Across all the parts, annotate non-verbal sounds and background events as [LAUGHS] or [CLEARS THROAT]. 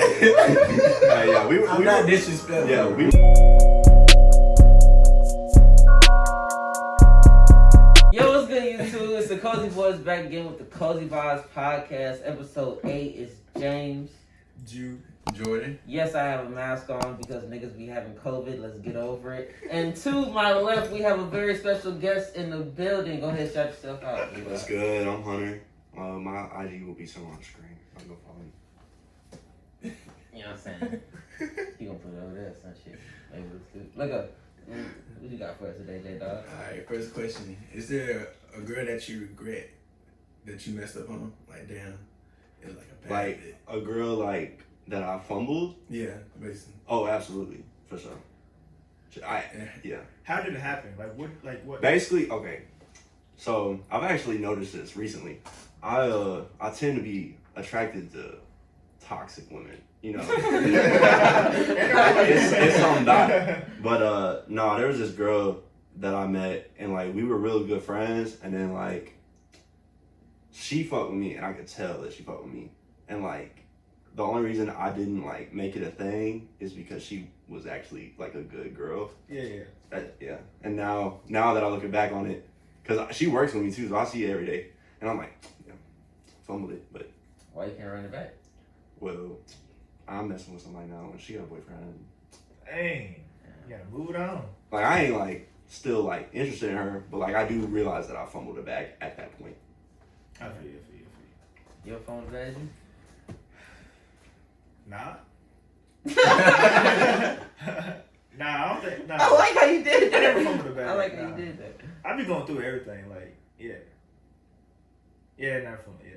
Hey, yeah, we, I'm we not were- disrespectful. Yeah, we. Jordan. Yes, I have a mask on because niggas be having COVID. Let's get over it. And to my left, we have a very special guest in the building. Go ahead, shout yourself out. What's good? I'm Hunter. Uh, my IG will be somewhere on the screen. I'll go follow me. [LAUGHS] You know what I'm saying? [LAUGHS] He gonna put it over there, some shit. Maybe it's good. Look up. What you got for us today, J Dog? Alright, first question. Is there a girl that you regret that you messed up on? Like, damn. It was like a bad Like bit. a girl like that I fumbled. Yeah, basically. Oh, absolutely, for sure. I yeah. How did it happen? Like what? Like what? Basically, okay. So I've actually noticed this recently. I uh I tend to be attracted to toxic women. You know, it's, it's something it. But uh no, there was this girl that I met and like we were really good friends and then like she fucked with me and I could tell that she fucked with me. And like the only reason I didn't like make it a thing is because she was actually like a good girl. Yeah, yeah. That, yeah. And now, now that I look back on it, because she works with me too, so I see it every day, and I'm like, yeah, fumbled it. But Why you can't run it back? well, I'm messing with somebody now, and she got a boyfriend. Dang. You gotta move it on. Like I ain't like still like interested in her, but like I do realize that I fumbled it back at that point. I feel you, I feel you, I feel Your phone badge? you. Nah. [LAUGHS] nah, I don't think. Nah. I like how you did I never that. fumbled a bag. I like how you did that. I be going through everything. Like, yeah. Yeah, never fumbled. Yeah.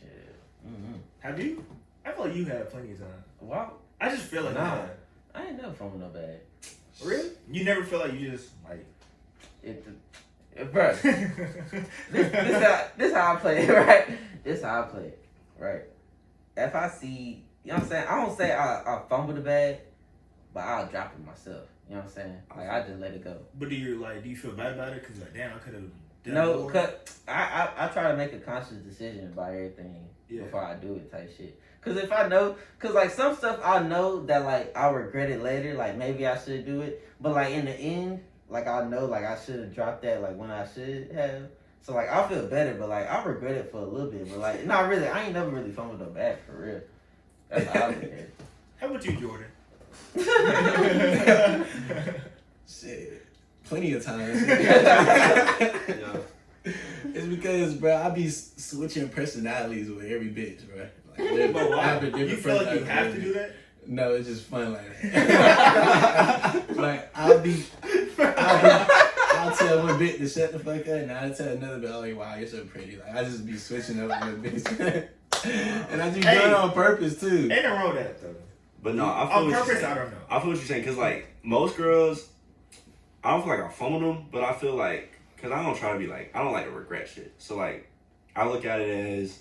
Shit. Mm-hmm. Have you? I feel like you had plenty of time. Wow. I just feel like Nah. you. I ain't never fumbled no bag. Really? You never feel like you just like. It, it, bruh, [LAUGHS] this, this, how, this how I play it, [LAUGHS] right? This how I play it, right? If I see, you know what I'm saying? I don't say I, I fumble the bag, but I'll drop it myself. You know what I'm saying? Like, I just let it go. but do you like? Do you feel bad about it? Cause like, damn, I could have. No, cause I, I I try to make a conscious decision about everything Yeah. before I do it, type shit. Cause if I know, cause like some stuff I know that like I'll regret it later. Like maybe I should do it, but like in the end, like I know like I should have dropped that like when I should have. So like I feel better, but like I regret it for a little bit. But like not really. I ain't never really fumbled a bag for real. That's how I look at. [LAUGHS] How about you, Jordan? [LAUGHS] Shit. Plenty of times. [LAUGHS] Yeah. It's because, bro, I be switching personalities with every bitch, bro. Like, But I why? have a different You feel like you have with to do that? No, it's just fun like that. like I'll be, I'll be, I'll tell one bit to shut the fuck up, and I'll tell another bit, oh wow, you're so pretty. Like I just be switching up with the bitch, [LAUGHS] and I just Hey. do it on purpose too. Ain't nothing wrong with that though. But no, I feel On what you're purpose, saying. I don't know. I feel what you're saying, cause like most girls, I don't feel like I fumbled them, but I feel like, cause I don't try to be like, I don't like to regret shit. So like, I look at it as,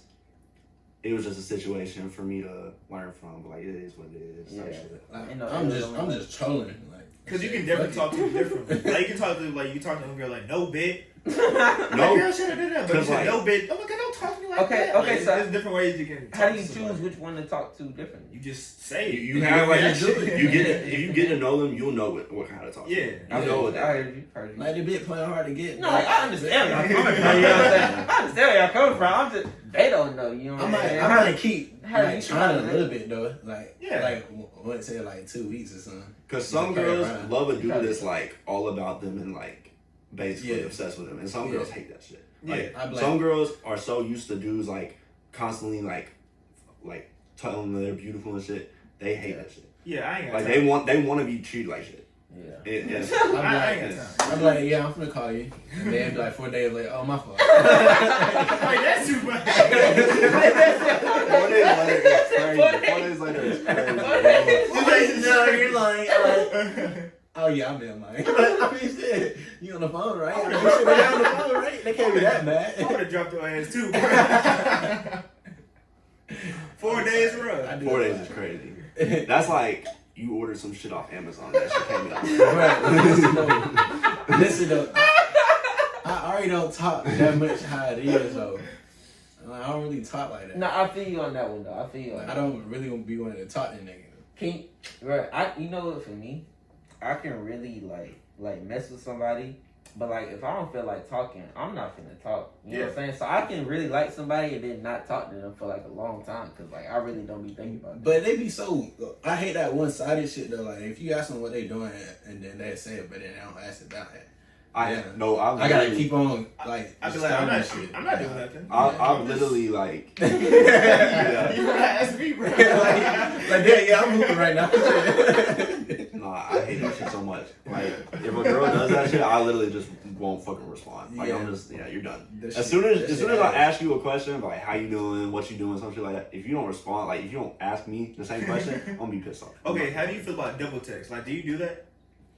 it was just a situation for me to learn from. But like, it is what it is. type Yeah. shit. Like, I'm just, I'm just trolling. Like, Cause you can definitely talk to them differently. [LAUGHS] Like you can talk to them like you talk to a girl like no bit. [LAUGHS] No. Like, girl, shut up, But you Cause, said like- no bit. Oh my god, don't talk to me like Okay, that. okay, Like, so- there's different ways you can. How do you to choose which one to talk to differently? You just say You, it. you You have know like, to do it. you get it. [LAUGHS] If you get to know them, you'll know what, what kind of talk. Yeah. you Yeah. know what I heard you. Heard you. Like the bit playing hard to get. No, like, I understand where y'all coming from. [LAUGHS] You know what I'm saying? I understand where y'all coming from. I'm just they don't know. You know I what I'm might, saying? I might keep How do like, you trying a little bit though. Like, Yeah. like w- let's say like two weeks or something. Because some girls love a dude that's like all about them and like basically Yeah. obsessed with them, and some Yeah. girls hate that shit. Like Yeah, I blame- some girls are so used to dudes like constantly like like telling them they're beautiful and shit. They hate that shit. Yeah, I ain't got Like time. they want they want to be treated like shit. Yeah. It, it's, [LAUGHS] I, I ain't it's- got time. I'm like, yeah, I'm gonna call you. And then be like four days later, oh my fault. [LAUGHS] Like that's too much. [LAUGHS] Four days later, it's crazy. Four days later, it's crazy. You like, no, you're lying. I'm like, oh yeah, I'm in lying. [LAUGHS] I mean, shit, you on the phone, right? I mean, shit, they on the phone, right? They can't be that mad. I would mad. have dropped your ass too. [LAUGHS] Four days I run. do Four days is crazy. That's like you ordered some shit off Amazon. That shit came out. [LAUGHS] Right, listen though. Listen though. already don't talk that much how it is though. I don't really talk like that. No, I feel you on that one though. I feel you on Like, that. I don't really want to be wanting to talk to nigga. Can right? I you know what for me, I can really like like mess with somebody, but like if I don't feel like talking, I'm not gonna talk. You know what I'm saying? So I can really like somebody and then not talk to them for like a long time because like I really don't be thinking about. It. But they be so. I hate that one sided shit though. Like if you ask them what they doing and then they say it, but then they don't ask about it. I Yeah. no, I, I gotta keep on like. I be like, I'm not, shit. I'm not doing nothing. I, I'm literally like, [LAUGHS] You [LAUGHS] yeah. gotta ask me, bro. [LAUGHS] like, like yeah, yeah, I'm moving right now. Nah, I hate that shit so much. Like, if a girl does that shit, I literally just won't fucking respond. Like, I'm Yeah. just, yeah, you're done. That As soon as, as soon as I ask you a question, like, how you doing, what you doing, some shit like that, if you don't respond, like, if you don't ask me the same question, I'm gonna be pissed off. Okay, how do you feel about double text? Like, do you do that?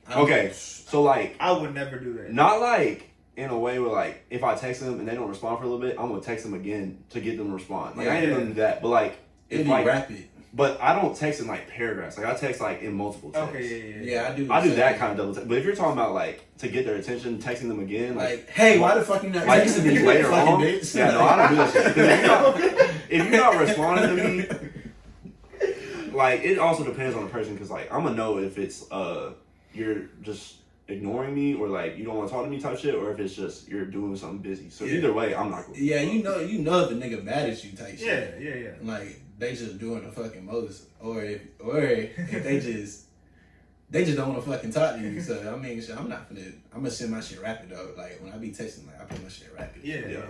I'm- Okay, so like, I would never do that. not like in a way where like, if I text them and they don't respond for a little bit, I'm gonna text them again to get them to respond. Like, I ain't Yeah. gonna do that, but like, It'd if be like, rapid. but I don't text in like paragraphs. Like, I text like in multiple texts. Okay, yeah, yeah, Yeah, I do. I do that same. kind of double text. But if you're talking about like to get their attention, texting them again, like, Like, hey, why the fuck you not like texting me later on, bitch? yeah, no, I don't do that shit. 'Cause If you're, not, [LAUGHS] if you're not responding to me, like it also depends on the person. Because like I'm gonna know if it's uh you're just ignoring me or like you don't want to talk to me type shit, or if it's just you're doing something busy. So Yeah. either way, I'm not. Gonna Yeah, you know, you know if a nigga mad at you type yeah, shit. yeah, yeah. Yeah. Like they just doing the fucking most, or if, or if they [LAUGHS] just, they just don't want to fucking talk to you. So I mean, shit, I'm not gonna, I'm gonna send my shit rapid though. Like when I be texting, like I put my shit rapid. Yeah, yeah. Yeah.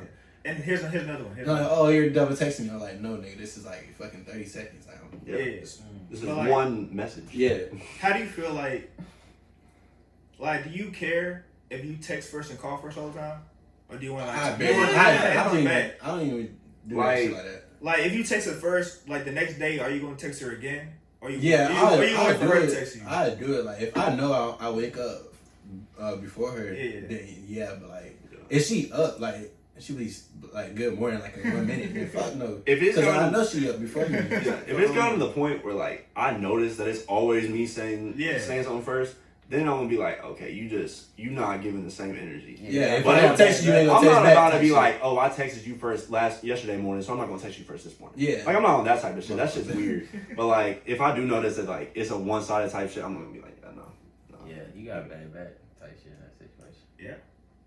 And here's here's another one. Here's No, like, another oh, one. oh, you're double texting me. I'm like, no, nigga, this is like fucking thirty seconds. Like, I'm- Yeah, Yeah. This, this is like- one message. yeah. How do you feel like? Like, do you care if you text first and call first all the time, or do you want to like? I, do you want I, to I, don't even, back? I don't even do Like- that shit like that. Like, if you text her first, like the next day, are you going to text her again? Or you, Yeah, or you, I, or you I wait for do her to it. I do it like if I know I, I wake up uh, before her. Yeah, yeah. Then yeah, but like Yeah. if she up like she be like good morning like in one minute. Then [LAUGHS] fuck no. If it's Because I gonna, know she up before me. yeah, [LAUGHS] if it's gotten to the point where like I notice that it's always me saying Yeah. saying something first, then I'm gonna be like, okay, you just you not giving the same energy. Yeah, if But I don't if- text you, you ain't gonna I'm text not back. about to be shit. like, oh, I texted you first last yesterday morning, so I'm not gonna text you first this morning. yeah. Like I'm not on that type of shit. That shit's weird. [LAUGHS] But like, if I do notice that like it's a one sided type shit, I'm gonna be like, yeah, no. no. Yeah, you got bad back type shit in that situation. Yeah,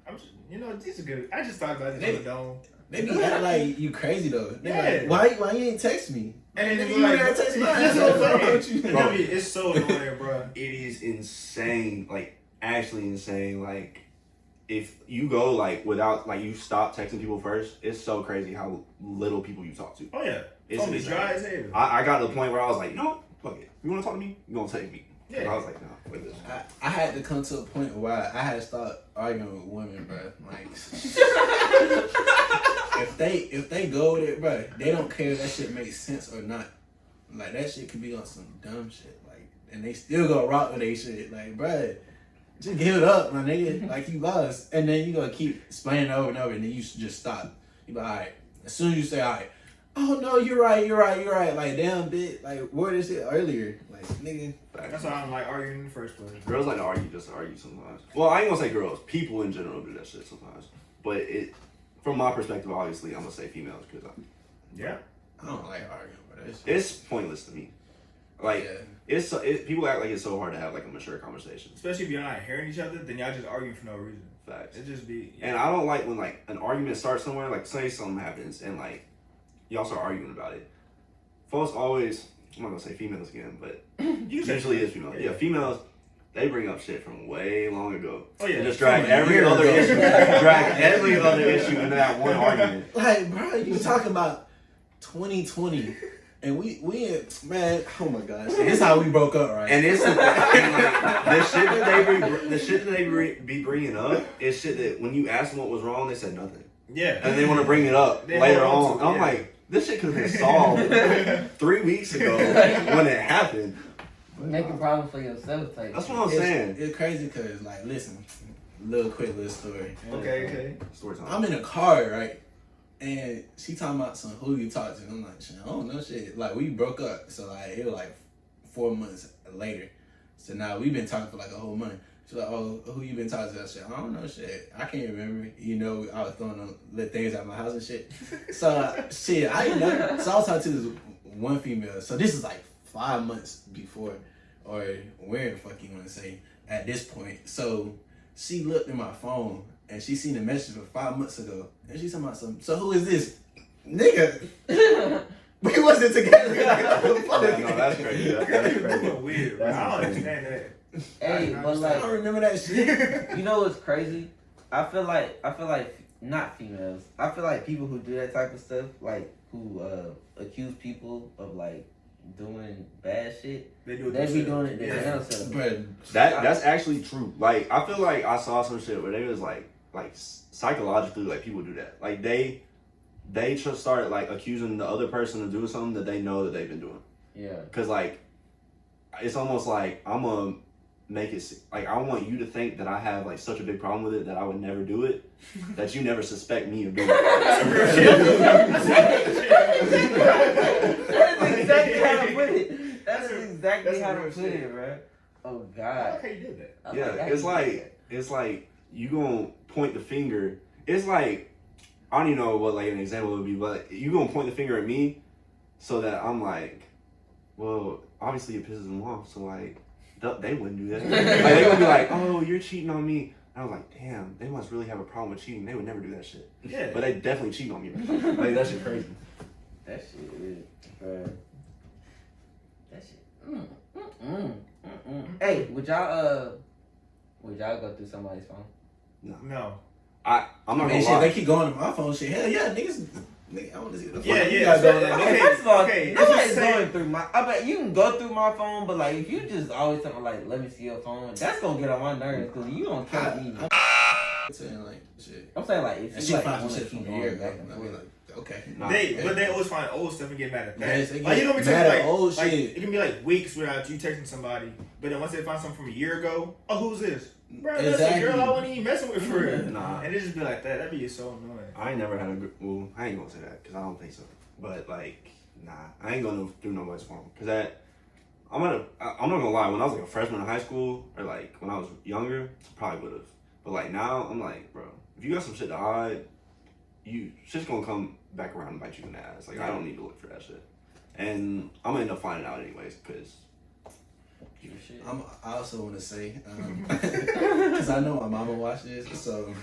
I'm just, you know, these are good. I just thought about this They- on the dome. They be like you crazy though. They Yeah. like, why why you ain't text me? And then you you like, gotta text me. That's what I'm saying. with you? And I mean, it's so annoying, [LAUGHS] bro. It is insane, like actually insane. Like if you go like without like you stop texting people first, it's so crazy how little people you talk to. Oh yeah, It's phone be insane. dry as hell. I, I got to the point where I was like, you know what? Fuck it. You want to talk to me? You gonna text me? Yeah. And I was like, no, fuck this. I, I had to come to a point where I had to start arguing with women, bro. Like, [LAUGHS] if they if they go with it, bro, they don't care if that shit makes sense or not. Like that shit could be on some dumb shit, like, and they still gonna rock with they shit. Like, bro, just give it up, my nigga. Like you lost, and then you gonna keep explaining over and over, and then you just stop. You be like, all right. As soon as you say, all right. Oh no, you're right, you're right, you're right. Like damn bit, like word this shit earlier. Like nigga, That's why I don't like arguing in the first place. Girls like to argue just to argue sometimes. Well, I ain't gonna say girls. People in general do that shit sometimes. But it, from my perspective, obviously, I'm gonna say females because I. Yeah. I don't like arguing, but it's it's pointless to me. Like yeah. it's so, it, people act like it's so hard to have like a mature conversation. Especially if you're not hearing each other, then y'all just arguing for no reason. Facts. It just be. And I don't like when like an argument starts somewhere. Like say something happens and like y'all start arguing about it. Folks always. I'm not gonna say females again, but [CLEARS THROAT] you say- usually it's females. Yeah, females. They bring up shit from way long ago. Oh yeah. And just drag every other ago. issue, [LAUGHS] drag every other issue into that one [LAUGHS] argument. Like, bro, you talking about 2020, and we we man, oh my gosh, this is how we broke up, right? And it's and like, [LAUGHS] the shit that they bring, the shit that they bring, be bringing up is shit that when you ask them what was wrong, they said nothing, Yeah. and they want to bring it up They later on. on to And I'm yeah. like, this shit could have been solved [LAUGHS] three weeks ago when it happened. Making problems for yourself type. That's what I'm it's, saying. It's crazy because, like, listen, little quick little story. Okay. Okay. Story time. I'm in a car, right? And she talking about some who you talk to. I'm like, shit, I don't know shit. Like we broke up, so like it was like four months later. So now we've been talking for like a whole month. She's like, oh, who you been talking to? I said, I don't know shit. I can't remember. You know, I was throwing them little things out my house and shit. So [LAUGHS] shit, I didn't know. So I was talking to this one female. So this is like five months before, or where the fuck you want to say at this point. So she looked at my phone and she seen the message from five months ago, and she talking about some. So who is this, nigga? [LAUGHS] We wasn't together. [LAUGHS] no, that's crazy. That's, that's crazy. weird. bro. I don't understand that. Hey, but like I don't remember that shit. [LAUGHS] you know what's crazy? I feel like I feel like not females. I feel like people who do that type of stuff, like who uh accuse people of like doing bad shit, They do it they be doing it Yeah. themselves. But That that's actually true. Like I feel like I saw some shit where they was like like psychologically like people do that. Like they they just start like accusing the other person of doing something that they know that they've been doing. Yeah. Cause like it's almost like I'm gonna make it like I want you to think that I have like such a big problem with it that I would never do it. [LAUGHS] that you never suspect me of doing [LAUGHS] That is exactly how to put it. That's exactly that's how to put shit. it, bro. Oh God. like how you did that. I Yeah, how it's like- did that. it's like you gonna point the finger. It's like I don't even know what like an example would be, but you gonna point the finger at me so that I'm like, well, obviously it pisses them off, so like th- they wouldn't do that. [LAUGHS] like they gonna be like, oh, you're cheating on me. And I was like, damn, they must really have a problem with cheating. They would never do that shit, Yeah. but they definitely cheat on me. [LAUGHS] like that shit crazy. That shit is, bro. That shit. Mm, mm, mm, mm, mm. Hey, would y'all uh, would y'all go through somebody's phone? no. I I'm not man, gonna shit, lie. they keep going to my phone. Shit, hell yeah, niggas. Nigga, I want to see what the fuck Yeah, you yeah, got so- going on. Okay, first of all, okay, nobody's going through my. I bet you can go through my phone, but like if you just always talking like, let me see your phone, that's gonna get on my nerves because you don't kill me. I'm saying like shit. I'm saying like if And you she like finds wanna some shit keep from a year back ago. and forth. like, okay. Nah. They, Yeah. but they always find old stuff and get mad at that. Yes, like you get know, me mad like, at old like shit. it can be like weeks without you texting somebody, but then once they find something from a year ago, oh, who's this? Bro, that's a Exactly. girl I wasn't even messing with for real. [LAUGHS] Nah. And it just be like that. That'd be so annoying. I ain't never had a gr- well. I ain't gonna say that because I don't think so. But like, nah, I ain't gonna do nobody's phone because that. I'm gonna. I'm not gonna lie. When I was like a freshman in high school, or like when I was younger, probably would have. But like now, I'm like, bro, if you got some shit to hide, you shit's gonna come back around and bite you in the ass. Like I don't need to look for that shit, and I'm gonna end up finding out anyways because. I'm, I also want to say, um, [LAUGHS] [LAUGHS] because I know my mama watched this, so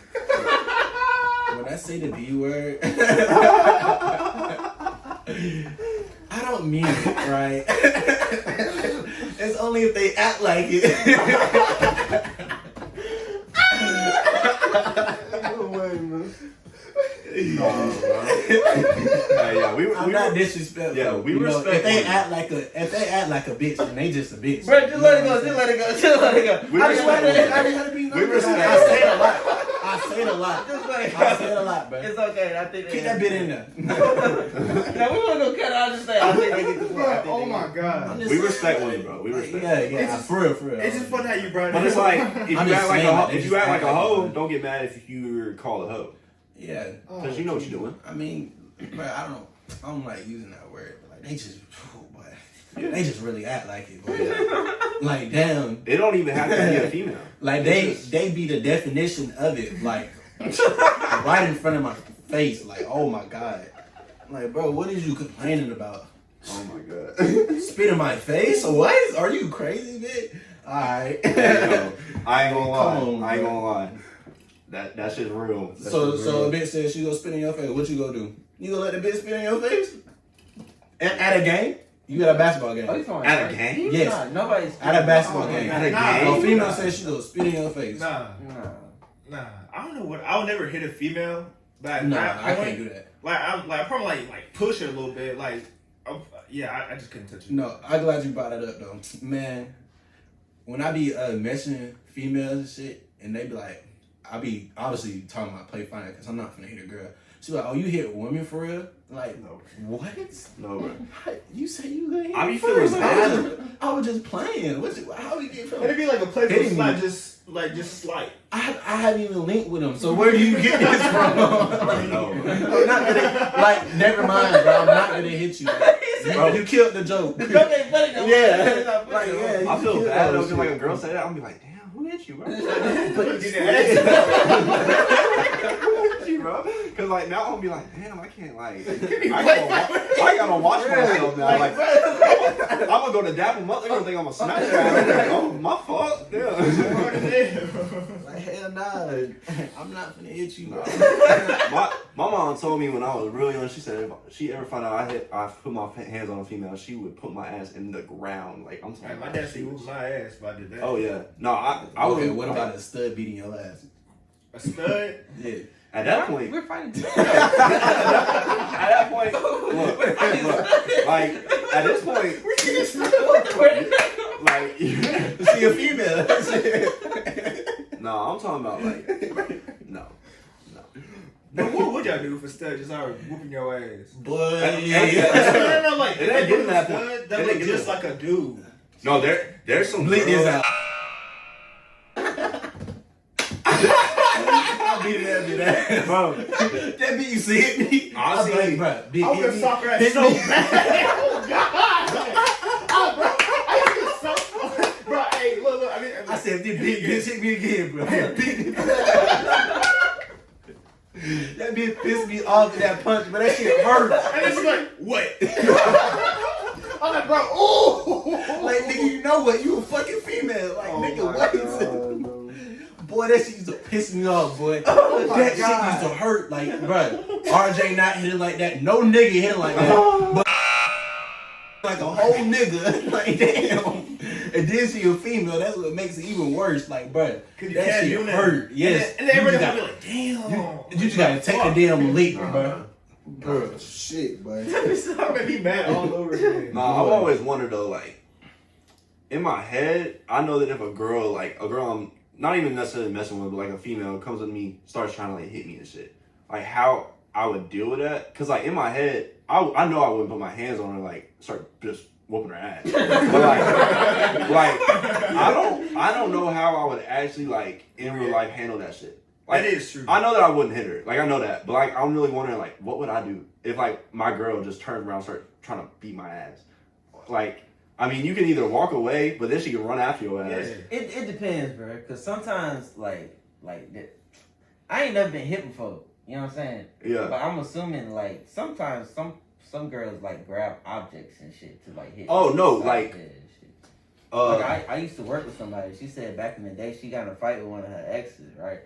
when I say the B word, [LAUGHS] I don't mean it, right? it's only if they act like it. No, bro. Hey, yeah, we, we I'm not disrespectful. Yeah, we you know, respect If they women. act like a, if they act like a bitch, then they just a bitch. Bro, just You let it go. Just let it go. [LAUGHS] Just let it go. We I I just just respect let it. to, I just had to be We nice. I respect- say it a lot. I say it a lot. Just let it go. I say it a lot, bro. It's okay. I think Keep that bit in there. [LAUGHS] now we wanna go cut out and say I think they get the point. Oh my god. We respect like, women, bro. We respect. Yeah, yeah, It's just- for real, for real. It's just funny how you brought it But it's like if you act like a saying, ho- like, they if you act like a hoe, don't get mad if you're called a hoe yeah, oh, because you know what you're doing. I mean, [CLEARS THROAT] bro, I don't, I don't like using that word, but like they just, oh, boy, they just really act like it, like damn, they don't even have to be a female. [LAUGHS] like they they be the definition of it, like [LAUGHS] right in front of my face, like oh my god, like bro, what is you complaining about? Oh my god. Spit in my face? What? Are you crazy, bitch? All right. Yo, I ain't gonna lie. On, I ain't bro. gonna lie. That that shit's real. So shit's so a bitch says she gonna spit in your face. What you gonna do? You gonna let the bitch spit in your face? At, at a game? You at a basketball game? Oh, he's talking at a about- game. Yes. Nah, nobody's At a basketball Oh, game. At a Nah, game. A female Nah. says she gonna spit in your face. Nah, Nah. nah. I don't know what. I'll never hit a female. But at Nah, that I point, can't do that. Like I'm like probably like like push her a little bit. Like I'm, yeah, I, I just couldn't touch it. No, I'm glad you brought it up though. Man, when I be uh, messaging females and shit, and they be like, I be obviously talking about play fine because I'm not gonna hit a girl. She like, oh, you hit women for real? Like, No, what? no, bro. How- You say you gonna hit I me be first? feeling I was just, I was just playing. What's it, how we get And from? it'd be like a playful Hitting slap, me. just like just slight. I, I haven't even linked with him. So where do you get this from? like, No. I'm [LAUGHS] oh, not gonna, like, never mind, bro. I'm not gonna hit you. [LAUGHS] Bro, you killed the joke. The joke ain't funny no. Yeah. It's not funny Like, yeah, I feel bad though. like a girl said that, I'm be like, damn, who hit you, bro. [LAUGHS] But You didn't ask you, bro. Cause like now I'm gonna be like, damn, I can't like, [LAUGHS] I gotta, wa- I gotta watch [LAUGHS] myself now. Like, [LAUGHS] I'm gonna go to dap them up. They're gonna think I'm a Snapchat. I'm like, oh, my fault. Yeah. Like hell nah, I'm not finna hit you, bro. my, my mom told me when I was really young, she said if she ever found out I hit, I put my hands on a female, she would put my ass in the ground. Like I'm talking Like, my about dad she said was- my ass if I did that. Oh yeah, no, I, I okay, would. what about a stud beating your ass? A stud? Yeah. At that point? We're fighting. [LAUGHS] at that point, look, [LAUGHS] look, like at this point, like, [LAUGHS] See a female. no, I'm talking about like, no, no. But what would y'all do if a stud just started whooping your ass? Boy, And- yeah, yeah. no, no, no, like, It ain't that getting that stud, point. that It look just like a dude. No, there, there's some. Bleep this out. I'll beat that bitch bro. [LAUGHS] That beat used to hit me. I I'm like, bro, bitch, I hit would me. sock her ass so bad. [LAUGHS] Oh God! Oh, [LAUGHS] bro, I used to so, bro. Hey, look, look. I mean, I said, this bitch, bitch hit me again, bro. that bitch pissed me off with that punch, but that shit hurt. and then she's like, "What?" I'm like, "Bro, ooh!" Like, nigga, you know what? You a fucking female. Like, Oh nigga, my what? God, bro. Boy, that shit used to piss me off, boy. [LAUGHS] Oh my that shit used to hurt. Like, bro, RJ not hitting like that. No nigga hitting like that. [LAUGHS] But like a whole nigga. [LAUGHS] like, damn. And then she a female. That's what makes it even worse. Like, bro, Cause you that can't shit do that. hurt. Yes. And then, and everybody gonna be gotta- like, "Damn." You just gotta take the damn leap, Nah. bro. Bro, shit, boy. I made me mad all over again. Nah, I've always wondered though, like, in my head, I know that if a girl, like, a girl I'm not even necessarily messing with, but like a female comes with me, starts trying to like hit me and shit, like how I would deal with that. Cause like in my head, I, I know I wouldn't put my hands on her, like start just whooping her ass. but like, [LAUGHS] like I don't, I don't know how I would actually like in real life handle that shit. Like, that is true. I know that I wouldn't hit her. Like I know that, but like I'm really wondering like what would I do if like my girl just turned around and started trying to beat my ass? Like I mean, you can either walk away, but then she can run after your Yeah. ass. It it depends, bro. Cause sometimes like like I ain't never been hit before. You know what I'm saying? Yeah. But I'm assuming like sometimes some some girls like grab objects and shit to like hit. Oh, no, Like, like- yeah, and shit. Uh, like I, I used to work with somebody. She said back in the day she got in a fight with one of her exes, right?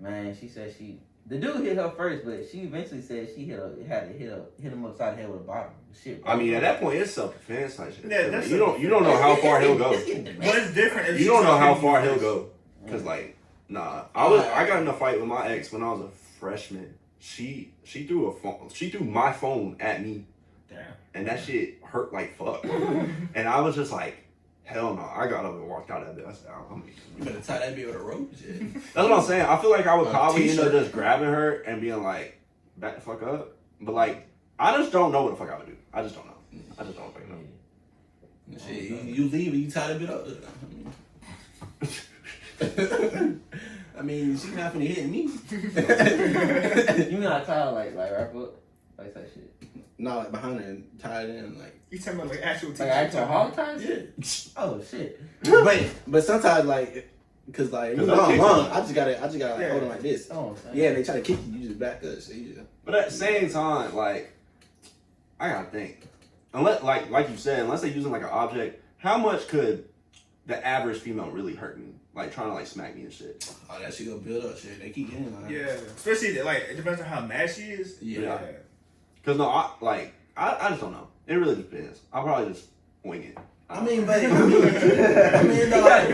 Man, she said she the dude hit her first, but she eventually said she hit a, had to hit a, hit him upside the head with a bottle. Shit. I mean, at that point, it's self defense type shit. Yeah, that's you don't you don't know how far he'll go. [LAUGHS] But it's different. You don't know how far he'll go. Cause mm. like, nah, I was I got in a fight with my ex when I was a freshman. She she threw a phone. She threw my phone at me, Damn. and that shit hurt like fuck. [LAUGHS] and I was just like, hell no. I got up and walked out of that. I said, I'm, You better tie that bitch with a rope, shit. That's what I'm saying. I feel like I would A probably end up just grabbing her and being like, back the fuck up. But like, I just don't know what the fuck I would do. I just don't know. I just don't fucking know. Shit, you, you leave and you tie that bit up. [LAUGHS] I mean, she not finna hit me. [LAUGHS] you mean I tie like like wrap up like that shit? No, like behind it and tie it in, like. You talking about like actual Like actual hog ties? Yeah. [LAUGHS] Oh shit. [LAUGHS] but but sometimes like, cause like you 'Cause know I'll I'm long. I just gotta I just gotta like Yeah. hold them like this. Oh, Yeah, and they try to kick you, you just back up. So you just, But at the same time, like, I gotta think. Unless, like, like you said, unless they're using like an object, how much could the average female really hurt me? Like trying to like smack me and shit. oh that shit gonna build up. Shit, they keep getting like. Yeah, especially like it depends on how mad she is. Yeah. Cause no, I like I, I just don't know. It really depends. I'll probably just wing it. I mean, but I mean, I mean, it's like,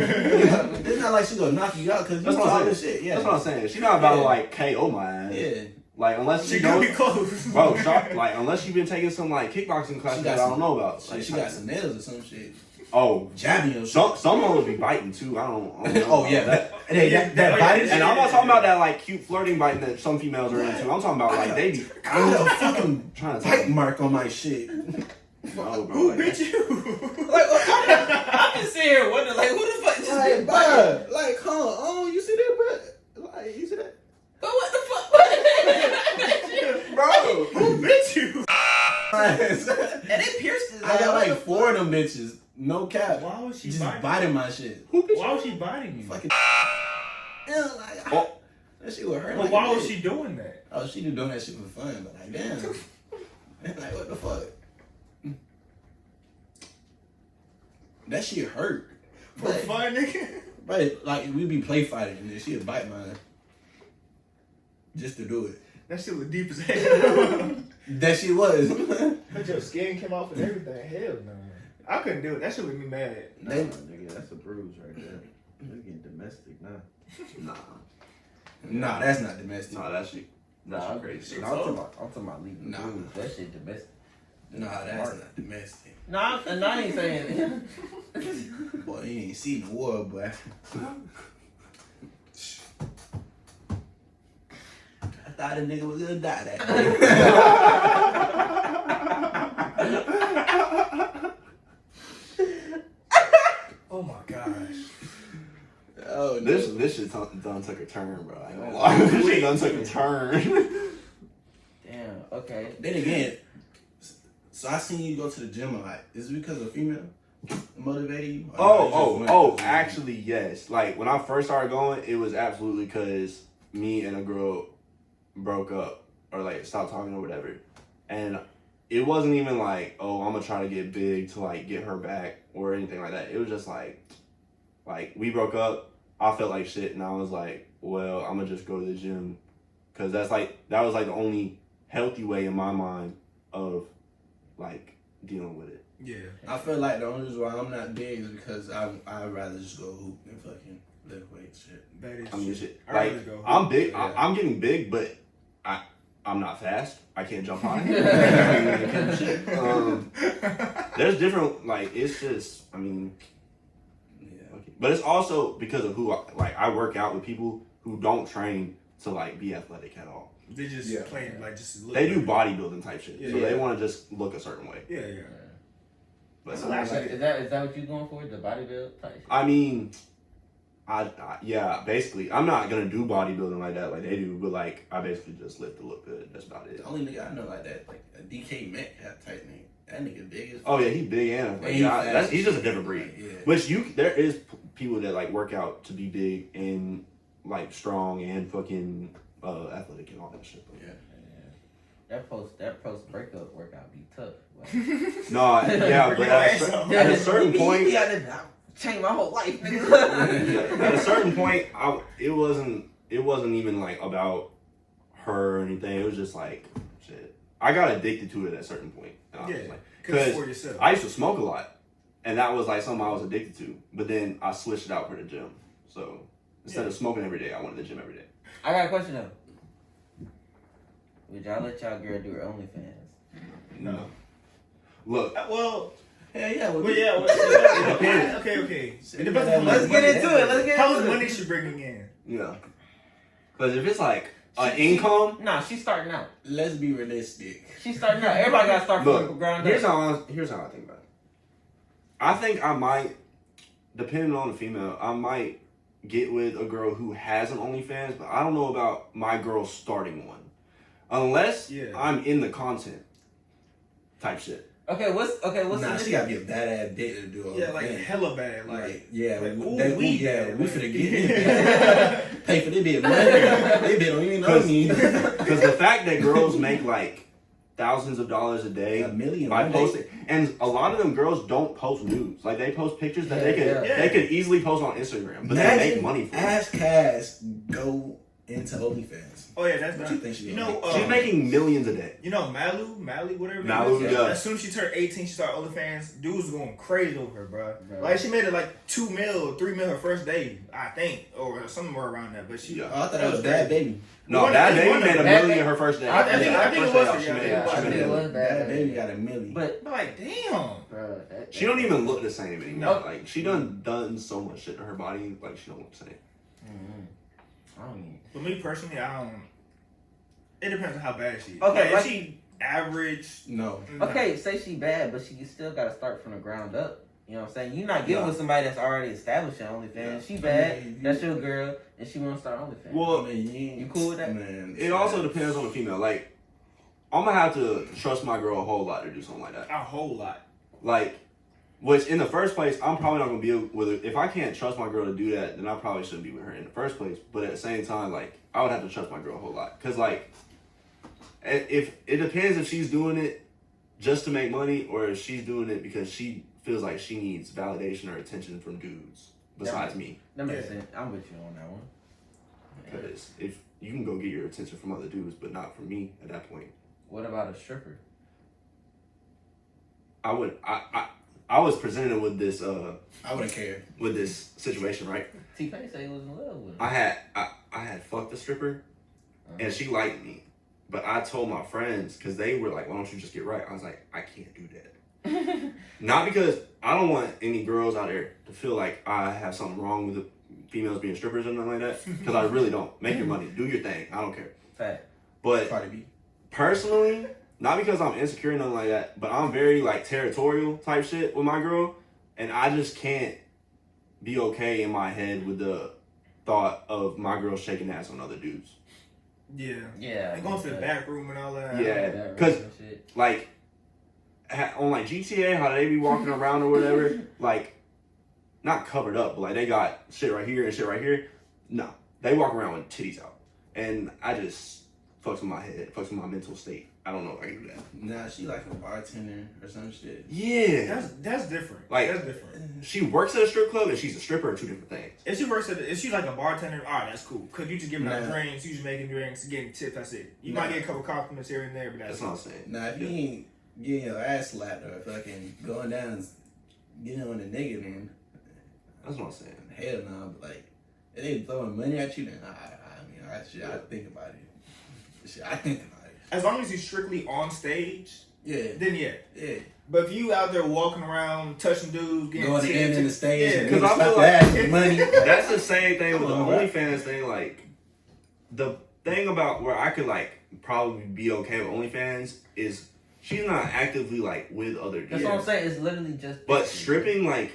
it's not like she gonna knock you out because you what I'm saying. shit. Yeah, That's what I'm saying. She's not about to like KO my ass. yeah. Like unless She she knows, be close. bro. Like unless you've been taking some like kickboxing classes that I don't know about. She, Like, she got some nails or some shit. Oh, Jabbing or some some hoes be biting too. I don't. I don't [LAUGHS] know oh yeah, that. that, that, that, that Yeah, biting And shit. I'm not talking about that like cute flirting biting that some females are into. I'm talking about like they be I got a fucking trying to bite mark on my shit. No, [LAUGHS] oh, bro, Who like, bit you? [LAUGHS] Like, I'm just sitting here wondering, like, who the fuck just Like, been biting? like, huh? Oh, you see that, bro? Like, you see that, But what the fuck? bro? Who bit you? And it pierced I got eye. like four of them bitches. No cap. Why was she Just biting? biting my shit. Why was she biting you? Fucking. Yeah, like, Oh. [LAUGHS] That shit would hurt. But like why a was bitch. she doing that? Oh, she just doing that shit for fun, but like, damn. [LAUGHS] like, what the fuck? That shit hurt. For But, fun, nigga? but like, we be play fighting and then she'd bite mine. Just to do it. That shit was deep as [LAUGHS] hell. That shit was. But your skin came off and everything. Hell no. I couldn't do it. That shit would me mad. Nah, They- nigga, that's a bruise right there. You're getting domestic now. [LAUGHS] Nah, nah, that's not domestic. nah, that shit, Nah, shit crazy. No, I'm talking about, I'm talking about leaving Nah. bruise. That shit domestic. Nah, that's not domestic. No, I'm, and I ain't saying. [LAUGHS] Boy, you ain't seen the war, boy. [LAUGHS] I thought a nigga was gonna die that day. Oh my gosh. oh, no. This this shit done, done took a turn, bro. I ain't gonna lie. [LAUGHS] This shit done took a turn. [LAUGHS] Damn. Okay. Then again, so I seen you go to the gym a lot. Is it because of female motivating you? Oh, oh, oh, actually, yes. Like, when I first started going, it was absolutely because me and a girl broke up or, like, stopped talking or whatever. And it wasn't even like, oh, I'm gonna try to get big to, like, get her back or anything like that. It was just like, like, we broke up. I felt like shit, and I was like, well, I'm gonna just go to the gym. Because that's, like, that was, like, the only healthy way in my mind of, like, dealing with it. Yeah. I feel like the only reason why I'm not big is because I I'd rather just go hoop than fucking lift weights shit. That is I mean, true. shit. I'd Like, rather go. I'm big. Yeah. I, I'm getting big, but I, I'm not fast. I can't jump high. [LAUGHS] um, there's different. Like, it's just. I mean, Yeah. okay. but it's also because of who. I, like, I work out with people who don't train to like be athletic at all. They just Yeah. playing like just look They do bodybuilding type shit, Yeah. so they want to just look a certain way. Yeah, yeah. But That's some- what I Is that, is that is that what you're going for? The bodybuild type? shit? I mean, I, I yeah, basically, I'm not gonna do bodybuilding like that, like they do, but like I basically just lift to look good. That's about it. The only nigga I know like that, like a DK Metcalf type nigga. That nigga big as Oh yeah, he big and like, he yeah, fast. that's, he's just a different breed. Yeah. Which you there is people that like work out to be big and like strong and fucking uh, athletic and all that shit. But, Yeah. That post that post breakup workout be tough. Like, [LAUGHS] No, yeah, [LAUGHS] but at a, ass cer- up. at a certain point, yeah, I changed my whole life. [LAUGHS] at a certain point, I, it wasn't it wasn't even like about her or anything. It was just like shit. I got addicted to it at a certain point. And I Yeah. Cause it's 'Cause for yourself. I used to smoke a lot, and that was like something I was addicted to. But then I switched it out for the gym. So instead of smoking every day, I went to the gym every day. I got a question though. Would y'all let y'all girl do her OnlyFans? no. Look, Well, Hell yeah. well, well, yeah. Well, It depends. yeah, okay, okay. It depends that on Let's get into it. Let's get How into much money she bringing in? yeah, because if it's like an She- she- income, Nah, she's starting out. Let's be realistic. She's starting out. Everybody got to start from the look, ground here's up. how I, here's how I think about it. I think I might, depending on the female, I might get with a girl who has an OnlyFans, but I don't know about my girl starting one, unless Yeah. I'm in the content type shit. Okay, what's okay? What's nah, the she gotta be a badass bitch to do all Yeah, that. like hella bad. Like, Like, yeah, like, we- ooh, that, we- yeah, we finna get Yeah. [LAUGHS] it. [LAUGHS] Pay for this bit money. [LAUGHS] They bit don't even know me. Because the fact that girls make like thousands of dollars a day A million by one posting, and a lot of them girls don't post nudes. Like they post pictures that they could Yeah, yeah. they could easily post on Instagram, but they make money for it. Ask Cass go into OnlyFans. Oh yeah, that's What not. you think she You know, make? uh, She's making millions a day. You know Malu, Mally, whatever. Malu, it is? yeah. As soon as she turned 18, she started OnlyFans. Dudes was going crazy over her, bro. Bro. Like she made it like two mil, three mil her first day, I think, or somewhere around that. But she, Yeah. Oh, I thought that was Bhad Bhabie. No, One- that baby made a million Baby- her first day. I think- I think it First was day she yeah, made- yeah, she I made think it a- was. Bhad Bhabie got a million. But but like, damn. bro, that, She don't even look the same anymore. No. Like she done done so much shit to her body, like she don't look the same. I don't even. For me personally, I don't. It depends on how bad she is. Okay, Like, like- if she average. no. Okay, say she bad, but she still got to start from the ground up. You know what I'm saying? You're not getting Yeah. with somebody that's already established in OnlyFans. Yeah. She I bad. mean, you- that's your girl, and she want to start OnlyFans. Well, I mean, you, You cool with that? Man, It also depends on the female. Like I'm gonna have to trust my girl a whole lot to do something like that. A whole lot. Like Which in the first place, I'm probably not gonna be with her. If I can't trust my girl to do that, then I probably shouldn't be with her in the first place. But at the same time, like I would have to trust my girl a whole lot, cause like, if it depends if she's doing it just to make money or if she's doing it because she feels like she needs validation or attention from dudes besides me. That makes Yeah. sense. I'm with you on that one. Because if you can go get your attention from other dudes, but not from me at that point, What about a stripper? I would. I I, I was presented with this uh I wouldn't care. with this situation right. T Pain said he was in love with I had I, I had fucked a stripper, and Uh-huh. she liked me, but I told my friends because they were like, "Why don't you just get right?" I was like, "I can't do that." [LAUGHS] Not because I don't want any girls out there to feel like I have something wrong with the females being strippers or nothing like that. Because I really don't. Make your [LAUGHS] money, do your thing. I don't care. Fact. But Cardi B. personally, not because I'm insecure or nothing like that, but I'm very like territorial type shit with my girl, and I just can't be okay in my head with the thought of my girl shaking ass on other dudes. Yeah. Yeah. And going to the back room and all that. Yeah. Because. Like on like GTA, how they be walking [LAUGHS] around or whatever, like not covered up, but like they got shit right here and shit right here. No, they walk around with titties out, and I just fucks with my head, fucks with my mental state. I don't know if I can do that. Nah, she like a bartender or some shit. Yeah. That's that's different. Like- that's different. She works at a strip club and she's a stripper are two different things. If she works at, if she's like a bartender, all right, that's cool. Cause you just giving out Nah. drinks, you just making drinks, getting tips. That's it. You Nah. might get a couple compliments here and there, but that's, That's what I'm saying. Nah, if you ain't getting your ass slapped or fucking going down and getting on the nigga, then That's what I'm saying. hell no. But like, if they throwing money at you, then I, I mean, I shit, I think about it. Shit, I think about it. As long as you're strictly on stage, Yeah, then yeah. yeah. But if you out there walking around, touching dudes, getting Going tips, in in the stage, yeah, and 'cause niggas I feel like- ass [LAUGHS] money. That's the same thing with the Come on. OnlyFans thing. Like, the thing about where I could like probably be okay with OnlyFans is she's not actively like with other dudes. That's dudes. what I'm saying. It's literally just. But stripping like.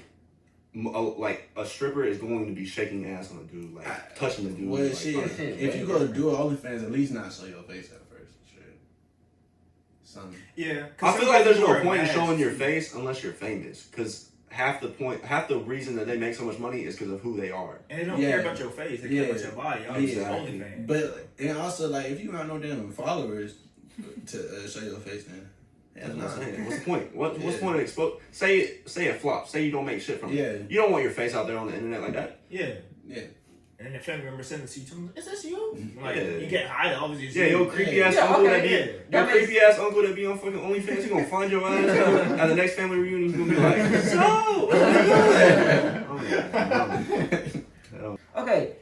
m- a- Like a stripper is going to be shaking ass on a dude, like touching the dude. Well, like, shit, shit, if you go to different. do OnlyFans, at least not show your face at first. Shit. Something. yeah. 'cause I feel like there's no point in showing your face unless you're famous, because half the point, half the reason that they make so much money is because of who they are. and they don't Yeah. care about your face. They Yeah. care about your body. Obviously, Exactly. it's OnlyFans. But and also like if you got no damn followers to uh, show your face, then That's hell what I'm no. saying. What's the point? What, What's the point of expose? Say it, say it flops. Say you don't make shit from it. Yeah, You don't want your face out there on the internet like that. yeah. yeah. And then your family member send it to you. tell them, Is this you? Mm-hmm. Like Yeah. you get high. Obviously, it's Yeah, you. your creepy ass Yeah, uncle okay, that be, yeah. your That makes- creepy ass uncle that be on fucking OnlyFans. He gonna find your ass [LAUGHS] at the next family reunion. He's gonna be like, [LAUGHS] so. what's going on?" [LAUGHS] Oh, oh Okay,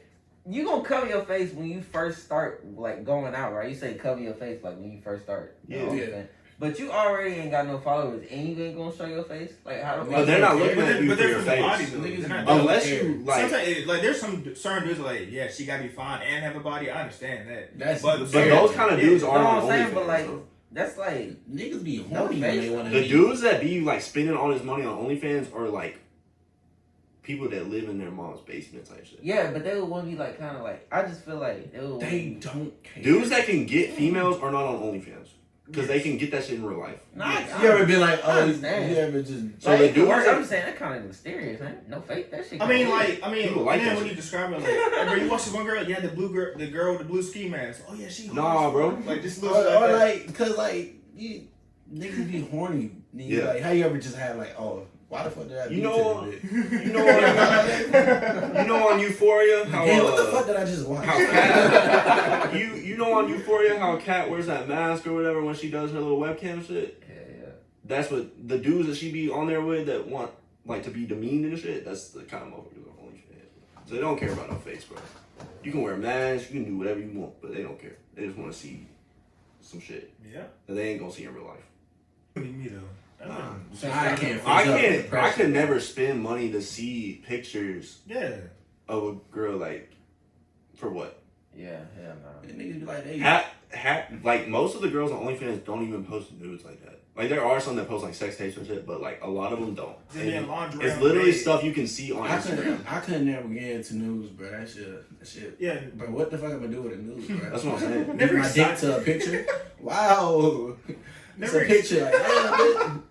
you gonna cover your face when you first start like going out, right? You say cover your face like when you first start. Yeah. Oh, Yeah. Okay. But you already ain't got no followers, and you ain't gonna show your face. Like how? the But they're not looking But at they're, you but for they're your from the body face. though. Niggas They're Unless you like. Sometimes, eh, like, there's some certain dudes like, yeah, she gotta be fine and have a body. I understand that. That's But- But those kind of dudes Yeah. are No, what I'm saying, OnlyFans. but, like, though. That's like Niggas be No horny when face. they want to The be. dudes that be like spending all this money on OnlyFans are like people that live in their mom's basement type shit. yeah, but they would want to be like kind of like I just feel like they would. They don't care. Dudes that can get females are not on OnlyFans because they can get that shit in real life. Nah, I- You ever been like, I oh, you understand. ever just So like, the it could dudes work. that- I'm just saying that kind of mysterious, man. No fake. That shit. I can mean, like, I mean, People like and then that when you describe it, like, hey, bro, you watch this one girl, yeah, the blue girl, the girl with the blue ski mask. Oh yeah, she. Nah, bro. Like this or, little shit or like, that. like, cause like you niggas be horny. Then you Yeah. Like, how you ever just had like, oh, why the fuck did I You know- You know on [LAUGHS] you know on Euphoria how Hey, what the uh, fuck did I just watch? how Kat you you know on Euphoria how Kat wears that mask or whatever when she does her little webcam shit. yeah, yeah. That's what the dudes that she be on there with that want like to be demeaned and shit. That's the kind of motherfuckers on OnlyFans. So they don't care about no face, bro. You can wear a mask, you can do whatever you want, but they don't care. They just want to see some shit yeah. that they ain't gonna see in real life. Me though. Nah. So I can't. I can't. I pressure. could never spend money to see pictures Yeah. of a girl like for what? Yeah, hell no. And niggas be like, hey, Hat, hat. Like most of the girls on OnlyFans don't even post nudes like that. Like there are some that post like sex tapes and shit, but like a lot of them don't. Then in laundry. it's literally bed. stuff you can see on I Instagram. couldn't. I couldn't never get into news, bro. That shit. That shit. Yeah. But what the fuck am I do with a news, bro? That's what I'm saying. Never my dick to a picture. Wow. [LAUGHS] It's a picture. Like, yeah, bitch.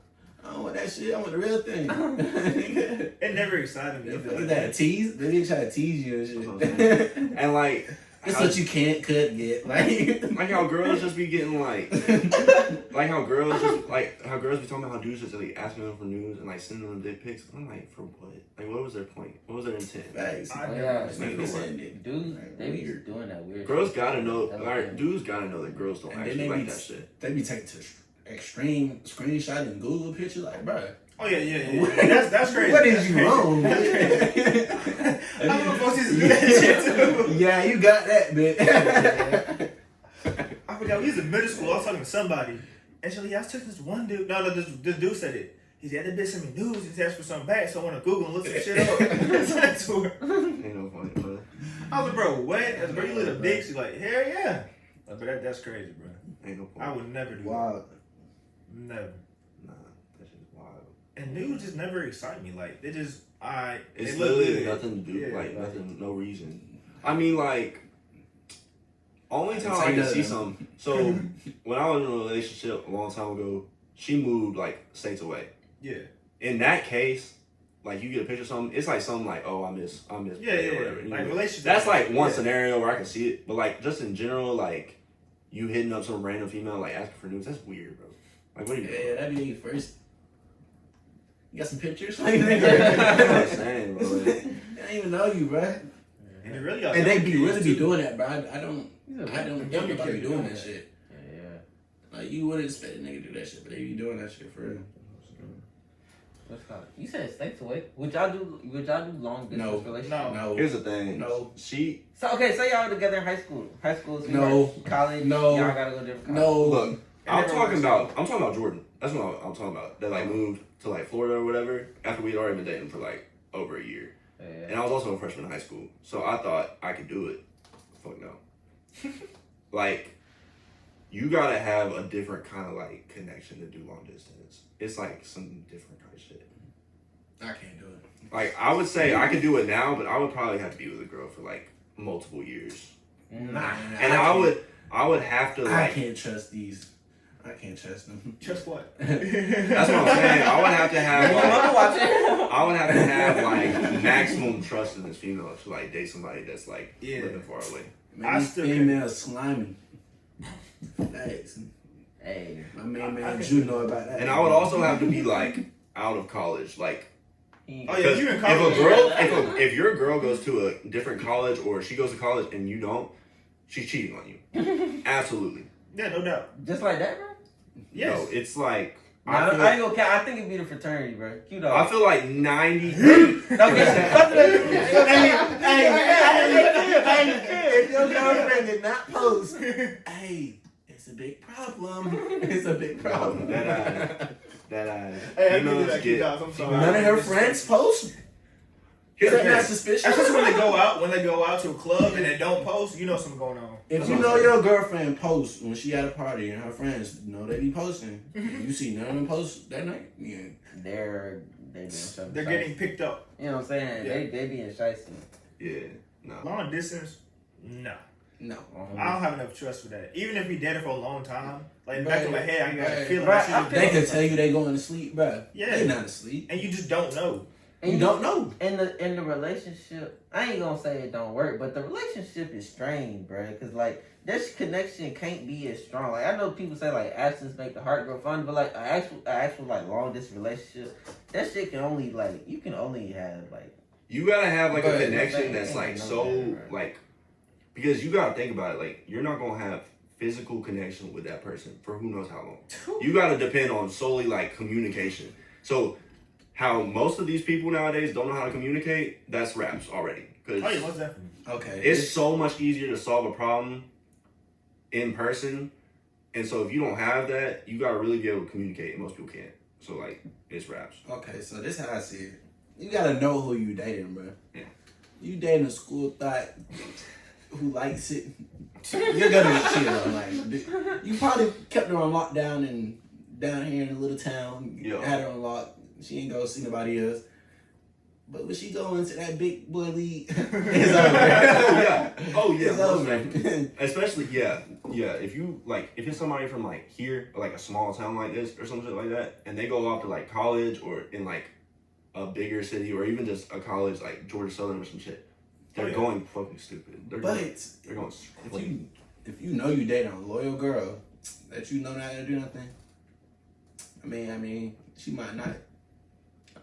I don't want want that shit. I want the real thing. [LAUGHS] [LAUGHS] It never excited me. The either fuck like is that a tease? They didn't try to tease you and That's what shit. [LAUGHS] And like, That's how, what you can't could get. Like, like how girls just be getting like, like how girls just like how girls be talking about how dudes just like asking them for news and like sending them dick pics. I'm like, for what? Like, what was their point? What was their intent? Facts. I Oh, never yeah. understood Nigga, that. send. Dudes, Like, they be doing that weird. Girls shit. gotta know. That's Alright, weird. dudes gotta know that girls don't And actually they like be- that shit. They be taking to extreme screenshot and Google picture. Like, bro, Oh yeah, yeah, yeah. yeah. That's that's [LAUGHS] crazy. what is That's you crazy. wrong? I'm gonna do that shit too. yeah, you got that bit. [LAUGHS] I forgot we was in middle school. I was talking to somebody, and she was like, "Yeah, I was texting this one dude. No, no, this, this dude said it. He said that bitch sent me news. He asked for something back, so I went to Google and looked some shit up. [LAUGHS] Sent it to her. Ain't no point, bro. I was like, bro, what? I was like, bro, you little dick. She's like, hell yeah. But that, that's crazy, bro. Ain't no point. I would never do wow. that. Never. Nah, that shit's wild. And news just never excite me. Like they just, I. It's they look literally good. nothing to do. Yeah, like like- nothing, no reason. I mean, like. Only time I can see then. something. So [LAUGHS] when I was in a relationship a long time ago, she moved like states away. Yeah, In that case, like you get a picture of something, it's like something like, oh, I miss, I miss, yeah, yeah. or whatever. yeah. Like relationship. That's like one yeah. scenario where I can see it, but like just in general, like you hitting up some random female like asking for news, that's weird, bro. Like what are you Yeah, that'd be your first. You got some pictures? [LAUGHS] That's what [LAUGHS] I'm they saying, bro. Like, don't even know you, bro. And it really got And they be really kids, be doing that, bro. I, I don't. He's a- I don't think Younger nobody be kids doing doing that that. shit. Yeah, yeah. Like you wouldn't expect a nigga to do that shit, but they be doing that shit for real. What's called? You said states away. Would y'all do? Would y'all do long distance No. relationship? No. No. here's the thing. No. She So okay, So y'all together in high school. High school, No. college. No. y'all gotta go different. College. No. look. And I'm talking about. I'm talking about Jordan. That's what I'm, I'm talking about. That like moved to like Florida or whatever after we'd already been dating for like over a year, Yeah. and I was also a freshman in high school, so I thought I could do it. Fuck no. [LAUGHS] like, you gotta have a different kind of like connection to do long distance. It's like some different kind of shit. I can't do it. Like I would say I could do it now, but I would probably have to be with a girl for like multiple years, Nah. and I would I would have to I can't trust these. I can't trust them. [LAUGHS] Just what? [LAUGHS] That's what I'm saying. I would have to have like, mama watching. I would have to have like maximum trust in this female to like date somebody that's like Yeah. living far away. Man, I these still females slimy. Thanks. hey, My main I- I man can- Drew know about that. And I would also have to be like out of college, like Oh, yeah, if you in if a girl, if, a, if your girl goes to a different college or she goes to college and you don't, she's cheating on you. [LAUGHS] Absolutely. Yeah, no doubt. just like that, bro. Yes. No, it's like Nah, I I, feel, I ain't gonna count. I think it'd be the fraternity, bro. Cute I feel like ninety. [LAUGHS] if your girlfriend did not post, hey, it's a big problem. [LAUGHS] It's a big problem. that I, that eye. Hey, I You give you know, that, get- guys. I'm sorry. None of her friends post. Here's Is the that not thing. suspicious? Especially when they go out, when they go out to a club and they don't post, you know something going on. If you know your girlfriend posts when she at a party and her friends know they be posting, mm-hmm. you see none of them post that night, yeah. They're they being they're getting picked up. You know what I'm saying? Yeah. They they being shiesty. Yeah, no. Long distance, no. No. Um, I don't have enough trust for that. Even if we dated for a long time, like in the back of my head, I got a feeling Right, that I They was can tell you they going to sleep, bruh. Yeah. They not asleep. and you just don't know. You don't know. in the in the relationship, I ain't gonna say it don't work, but the relationship is strained, bro. Cause like this connection can't be as strong. Like I know people say like absence make the heart grow fond, but like an actual an actual like long distance relationship, that shit can only like you can only have like You gotta have like a connection that's like so right. like because you gotta think about it. Like you're not gonna have physical connection with that person for who knows how long. You gotta depend on solely like communication. So how most of these people nowadays don't know how to communicate, that's raps already. Because Oh yeah, most definitely. Okay. it's so much easier to solve a problem in person. And so if you don't have that, you gotta really be able to communicate, and most people can't. So like it's raps. Okay, so this how I see it. You gotta know who you dating, bro. Yeah. You dating a school thought who likes it. You're gonna chill. Like you probably kept her on lockdown and down here in a little town. Yeah. Had her on lock. She ain't go see nobody else. But when she go into that big boy league, [LAUGHS] it's over. oh yeah, [LAUGHS] oh yeah. It's over. [LAUGHS] Especially yeah, yeah. If you like, if it's somebody from like here, or like a small town like this, or something like that, and they go off to like college or in like a bigger city, or even just a college like Georgia Southern or some shit, they're Oh, yeah. going fucking stupid. They're but going, if they're going. crazy. you if you know you dating a loyal girl that you know not gonna do nothing, I mean, I mean, she might not.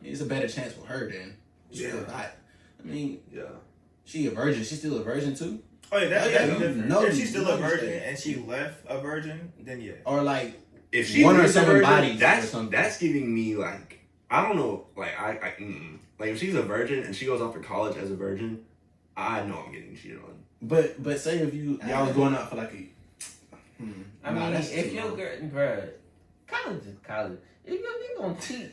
I mean, it's a better chance for her than she Yeah. hot. I mean, yeah. she a virgin. She's still a virgin too. Oh yeah, that's, yeah, that's you different. know if she's still a virgin and she left a virgin, then yeah. Or like, If she One or seven virgin, bodies that's something. that's giving me like I don't know, like I, I mm, like if she's a virgin and she goes off to college as a virgin, I know I'm getting cheated on. but but say if you y'all was going out for like a. Hmm, I nah, mean, if too your long. girl, bruh, college is college. If your nigga gonna cheat,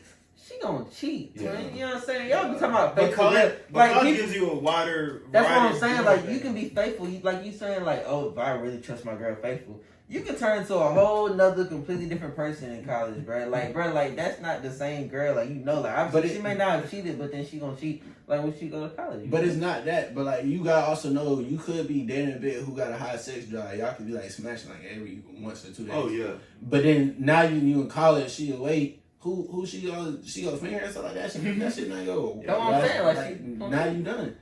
she gonna cheat. Yeah. twin. You know what I'm saying? Y'all be talking about But faithful. college, girl. but Like college people, gives you a wider. that's what I'm saying. Like of you can be faithful. You, like you saying like, oh, if I really trust my girl faithful, you can turn into a whole nother completely different person in college, bro. Like, bro, like that's not the same girl. Like you know, like obviously But it- she may not have cheated, but then she gonna cheat like when she go to college. But it's not that. But like you gotta also know you could be dating a bit who got a high sex drive. Y'all could be like smashing like every once or two days. Oh yeah, But then now you you in college, she away. Who who she go she go finger and stuff like that. She, that shit not go. That's what I'm saying, like, she- now you done.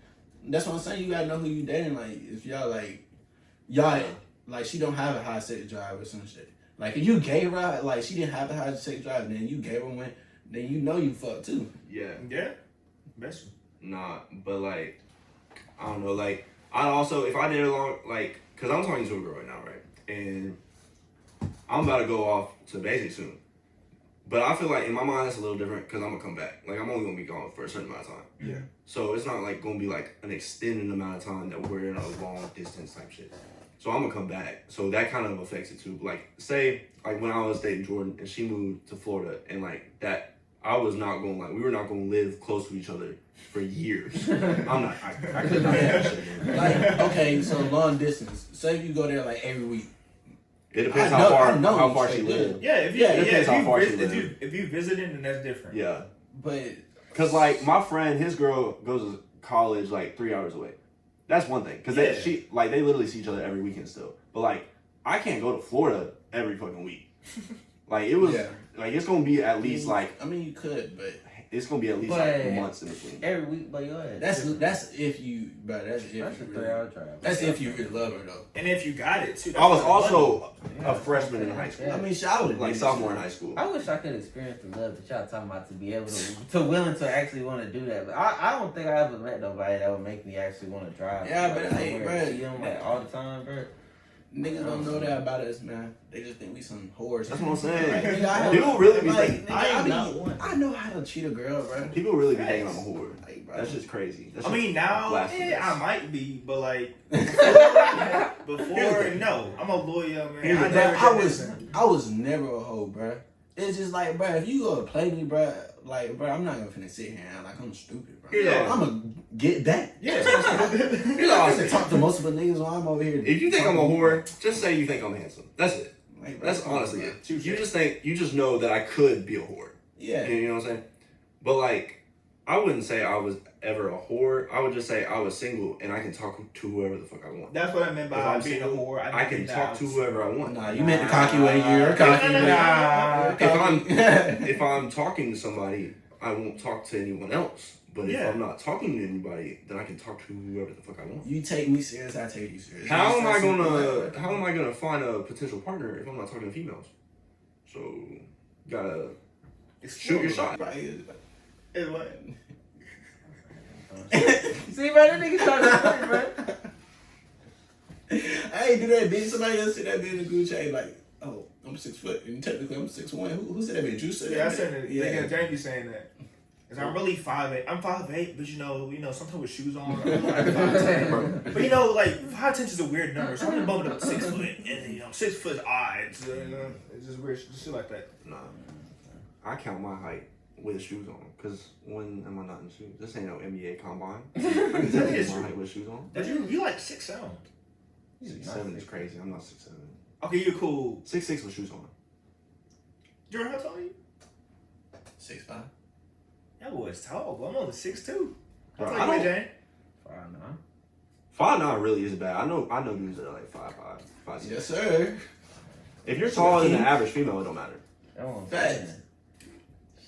That's what I'm saying. You gotta know who you dating. Like if y'all like y'all like she don't have a high sex drive or some shit. Like if you gave her like she didn't have a high sex drive, and then you gave her one, then you know you fucked too. yeah. Yeah, best. Nah, but like, I don't know. Like, I also if I did a long, like, cause I'm talking to a girl right now, right? And I'm about to go off to basic soon. But I feel like in my mind it's a little different because I'm gonna come back. Like I'm only gonna be gone for a certain amount of time. Yeah. So it's not like gonna be like an extended amount of time that we're in a long distance type shit. So I'm gonna come back. So that kind of affects it too. Like say like when I was dating Jordan and she moved to Florida and like that I was not going like we were not gonna live close to each other for years. [LAUGHS] I'm not I, I could not [LAUGHS] do that shit. man. Like okay, so long distance. Say if you go there like every week. It depends I how far how far she good. lived. Yeah, if you Yeah, yeah, it depends if, how you far vis- she if you if you visiting, then that's different. Yeah. But Cause like my friend, his girl goes to college like three hours away. That's one thing. Cause they Yeah. she like they literally see each other every weekend still. But like I can't go to Florida every fucking week. [LAUGHS] like it was Yeah. like it's gonna be at least like I mean you could, but it's gonna be at least But- like months in between. every week, but your ass. that's that's if you but that's if that's a you three really, hour drive. that's if you really love her though. And if you got it too. I was what I love. also Yeah. a freshman in high school. Yeah. I mean I shout Like sophomore in high school. I wish I could experience the love that y'all talking about to be able to to willing to actually want to do that. But I, I don't think I ever met nobody that would make me actually want to drive. Yeah, but like, hey, somewhere see them like all the time, bro. Niggas don't know that about us, man. They just think we some whores. That's what I'm Like, saying. nigga, People really be like, thinking nigga, I, I am be- not one. I know how to cheat a girl, bro. people really be Facts. thinking I'm a whore. Like, bro. That's just crazy. That's I just mean now, blasphemous. yeah, I might be, but like [LAUGHS] before, no, I'm a lawyer, man. Here's I the Bro, never I was. I was never a hoe, bro. It's just like, bro, if you gonna play me, bro, like, bro, I'm not gonna finna sit here and act like I'm stupid, bro. Yeah. I'm gonna get back. Yeah. [LAUGHS] [LAUGHS] You know, I have to talk to multiple niggas while I'm over here. if you think I'm a whore, just say you think I'm handsome. That's it. Like, bro, That's honestly it. You just think you just know that I could be a whore. Yeah. You know what I'm saying? But like, I wouldn't say I was ever a whore. I would just say I was single and I can talk to whoever the fuck I want. That's what I meant by I'm being a whore. I can talk that to whoever I want. Nah, you meant the cocky way. You're Nah, cocky. nah, nah, nah. If I'm [LAUGHS] if I'm talking to somebody, I won't talk to anyone else. But Yeah. if I'm not talking to anybody, then I can talk to whoever the fuck I want. You take me serious, I take you serious. How am I gonna man. how am I gonna find a potential partner if I'm not talking to females? So gotta shoot your shot. Right. It's what? [LAUGHS] See, bro, that nigga trying to bro. I ain't do that, bitch. Somebody else said that bitch in the group chat, like, oh, I'm six foot, and technically I'm six one. Who, who said that bitch? You said Yeah, I that? said it. Yeah. Yeah, Jamie saying that. Cause I'm really five eight. I'm five eight, but you know, you know, sometimes with shoes on, I'm like five ten. [LAUGHS] But you know, like five ten is a weird number, so I'm gonna bump it up to six foot, and you know, six foot is odd. It's, uh, you know, it's just weird, just shit like that. Nah, I count my height with shoes on. Cause when am I not in shoes? This ain't no NBA combine. I can tell you my true. height with shoes on. But you, you like six seven. Six seven is crazy. I'm not six seven. Okay, you're cool. Six six with shoes on. Jordan, how tall are you? Six five. Yeah, That boy's tall, but I'm only six two. Bro, I'll I you, Jane. Five nine. Five nine really is bad. I know I know dudes that are like five five, five six. Yes, sir. If you're taller than the average female, it don't matter. That one. Facts.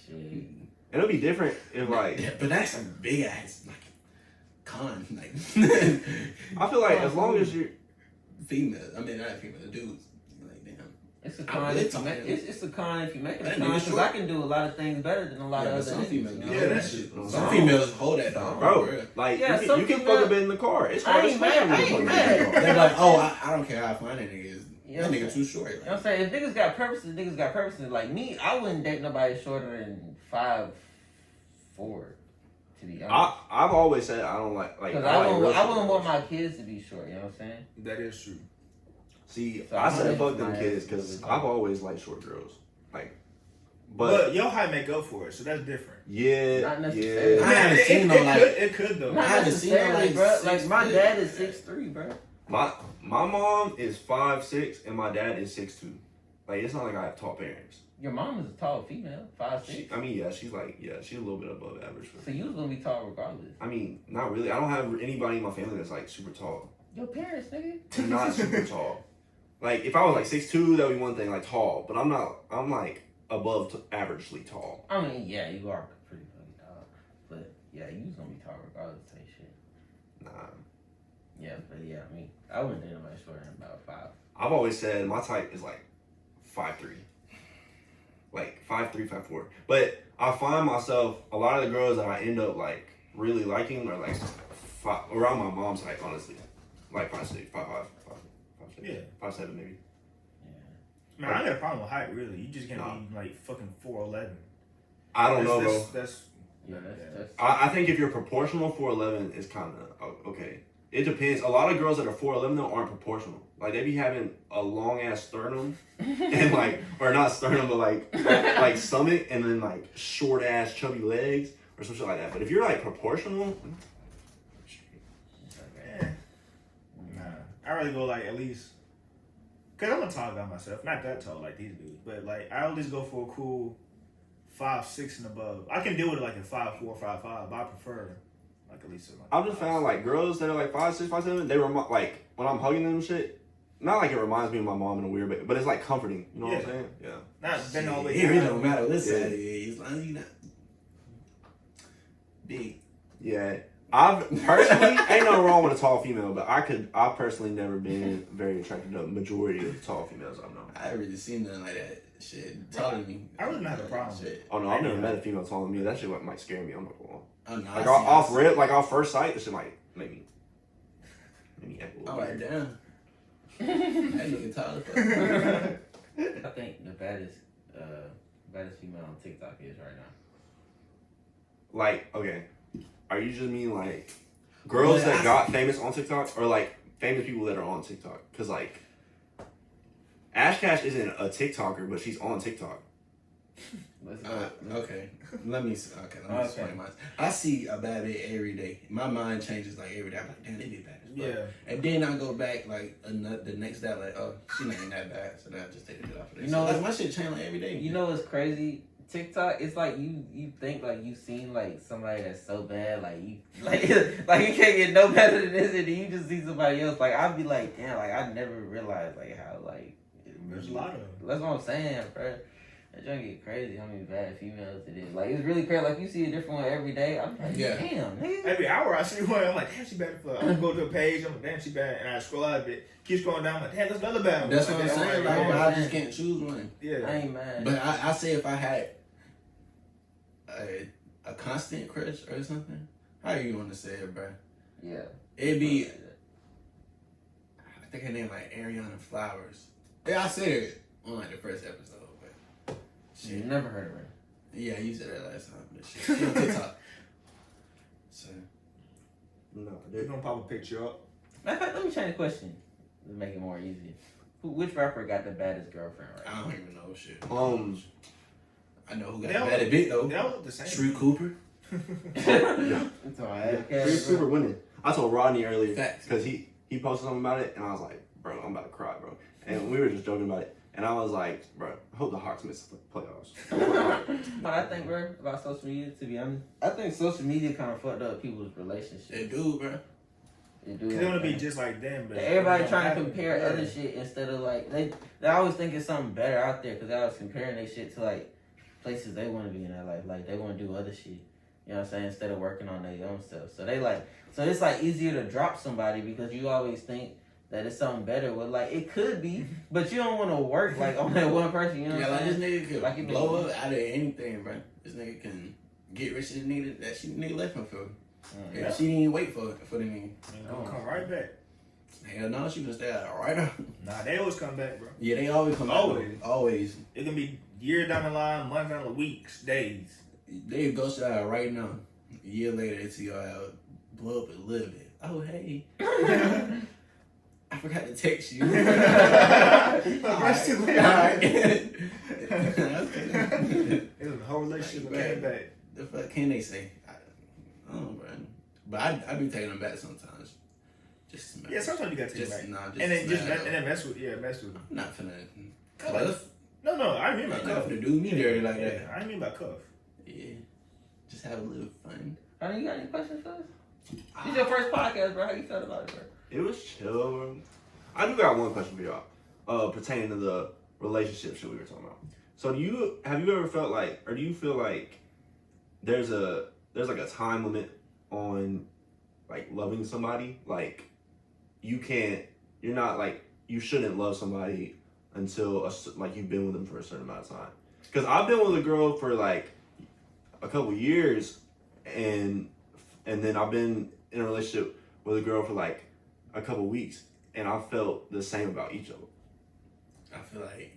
Shit. And it'll be different if like Yeah, but that's a big ass like con like I feel like as long as you're [LAUGHS] female. I mean, not female, dudes. Like damn. It's a con. really If you make, to it's, it's a con if you make it a con because. I can do a lot of things better than a lot Yeah, of other some females, you know? Yeah, that that's- shit. Some Some females hold that dog, bro, bro. like Yeah, you can, you can female- fuck up in the car. It's I hard as ain't fuck mad, I fuck ain't up in the mad. They're like, oh, I, I don't care how fine that nigga is. Yeah, that nigga too short. You know what I'm saying? If niggas got purposes, niggas got purposes. Like me, I wouldn't date nobody shorter than five four. To be honest, I I've always said I don't like like because I, I, like wouldn't, real I wouldn't want my kids to be short. You know what I'm saying? That is true. See, So I I'm said fuck them kids because I've always liked short girls. Like, But, but your height make up for it, so that's different. yeah, Not necessarily. yeah. I haven't it, seen it, no, it like- could, it could though. Not I haven't seen no, necessarily, like, bro. six Like my dad is six three, bro. My my mom is five six and my dad is six two. Like it's not like I have tall parents. Your mom is a tall female, five She, six. I mean, yeah, she's like yeah, she's a little bit above average. For So you was gonna be tall regardless. I mean, not really. I don't have anybody in my family that's like super tall. Your parents, nigga. They're not super [LAUGHS] tall. Like if I was like six two, that would be one thing, like tall. But I'm not. I'm like above t- averagely tall. I mean, yeah, you are pretty fucking tall, but yeah, you was gonna be tall regardless. Type shit. Nah. Yeah, but yeah, I mean, I wouldn't date nobody shorter than about five. I've always said my type is like five three. Like five three, five four. But I find myself a lot of the girls that I end up like really liking are like five, around my mom's height, honestly. Like five six, five five, five, five six, Yeah. five seven maybe. Man, I got a problem with height. Really, you just can't Nah. be like fucking four eleven. I don't know, bro. That's, that's Yeah, that's that's. I, I think if you're proportional, four eleven is kind of okay. It depends. A lot of girls that are four eleven though aren't proportional. Like they be having a long ass sternum [LAUGHS] and like, or not sternum, but like like stomach, and then like short ass chubby legs or some shit like that. But if you're like proportional. Nah, I really go like at least. Cause I'm a tall guy myself, not that tall like these dudes, but like I always go for a cool five six and above. I can deal with it like a five four, five five, but I prefer like at least. Like I've just found like girls that are like five six, five seven. They remind like when I'm hugging them shit. Not like it reminds me of my mom in a weird way, but it's like comforting. You know what I'm saying? Yeah. not been all the way It really down. don't matter what Yeah. side it is. As long as you not big. Yeah. I've personally ain't no wrong with a tall female, but I could I personally never been very attracted to the majority of tall females I've known. I ain't really seen nothing like that. Shit, taller than me. I really don't have a problem with Shit. Oh no, I've never met a female taller than me. That shit might scare me. I'm not gonna lie. Oh, no, Like off, see- off rip, like off first sight, this shit might make me make me act a little All right, weird. damn. [LAUGHS] that nigga tall as fuck. I think the baddest, uh, baddest female on TikTok is right now. Like, okay, are you just mean like girls Well, that I- got famous on TikTok, or like famous people that are on TikTok? Because like, Ash Kash isn't a TikToker, but she's on TikTok. [LAUGHS] Uh, okay, let me. Okay, let me Okay. explain mine. I see a bad bitch every day. My mind changes like every day. I'm like, damn, they be bad. Yeah, And then I go back like ano- the next day, like, oh, she not even that bad. So then I just take it off of there. You So, know, like, my shit change like every day. You know what's crazy? TikTok, it's like you you think like you seen like somebody that's so bad, like you [LAUGHS] like like you can't get no better than this, and then you just see somebody else. Like I'd be like, damn, like I never realized like how like it there's a lot of them. That's what I'm saying, bro. That joint get crazy. How many bad females it is? Like it's really crazy. Like you see a different one every day. I'm like, Yeah. damn, nigga. Every hour I see one, I'm like, damn, she bad for. I'm gonna go to a page, I'm like, damn, she bad, and I scroll out a bit, keep scrolling down, I'm like, damn, there's another bad one. That's Like, what I'm saying. like, Like. I just can't choose one. yeah. I ain't mad. But I, I say if I had a, a constant crush or something, how you want to say it, bro? yeah, It'd be, I think her name like Ariana Flowers. Yeah, I said it on like the first episode, but You shit. never heard of her. Yeah, you said that last time, but shit. She on TikTok. [LAUGHS] So No, They're gonna pop a picture up. Matter of fact, let me change the question to make it more easy. Who, which rapper got the baddest girlfriend right I don't even know shit. Um, I know who got all- the better bit though. They all look the same. Street Cooper. now? It's alright. Chris Cooper winning. I told Rodney earlier because he he posted something about it, and I was like, bro, I'm about to cry, bro. And we were just joking about it. and I was like, bro, I hope the Hawks miss the playoffs. [LAUGHS] But I think, bro, about social media, to be honest, I think social media kind of fucked up people's They relationships. do, bro. It do Cause they want to be just like them, but Everybody trying to compare Yeah. other shit instead of like they they always think it's something better out there because they always comparing their shit to like places they want to be in their life. Like they want to do other shit. You know what I'm saying? Instead of working on their own stuff. So they like so it's like easier to drop somebody because you always think that it's something better. Well, like it could be, but you don't want to work like on that one person. You know Yeah, what like I'm this nigga could Like, blow up out of anything, bro. This nigga can get rich as nigga that she nigga left him for. Mm, Yeah. She didn't even wait for for the nigga. And gonna come right back. Hell no, she gonna stay out right now. Nah, they always come back, bro. Yeah, they always come Always. back. Always. It can be year down the line, months down the weeks, days. They ghost out right now. A year later, they see y'all out, blow up a little bit. Oh hey, [LAUGHS] [LAUGHS] I forgot to text you. [LAUGHS] [LAUGHS] Aggressively. Alright. [LAUGHS] It was a whole relationship that came back. the fuck can they say? I, I don't know, bro. But I I be taking them back sometimes. Just to smash. Yeah, sometimes you gotta take just it back. nah, just and then just mess, and then mess with yeah, mess with. I'm not finna. Cuff. Cuff. No, no, I mean I'm by not cuff. finna do me dirty like Yeah, that. I mean by cuff. Yeah, just have a little fun. Honey, you got any questions for us? This your first podcast, bro. How you felt about it, bro? It was chill. I do got one question for y'all, uh, pertaining to the relationship shit we were talking about. So, do you have you ever felt like, or do you feel like there's a there's like a time limit on like loving somebody? Like, you can't, you're not like you shouldn't love somebody until a, like you've been with them for a certain amount of time. Because I've been with a girl for like a couple years, and and then I've been in a relationship with a girl for like a couple weeks, and I felt the same about each of them. I feel like.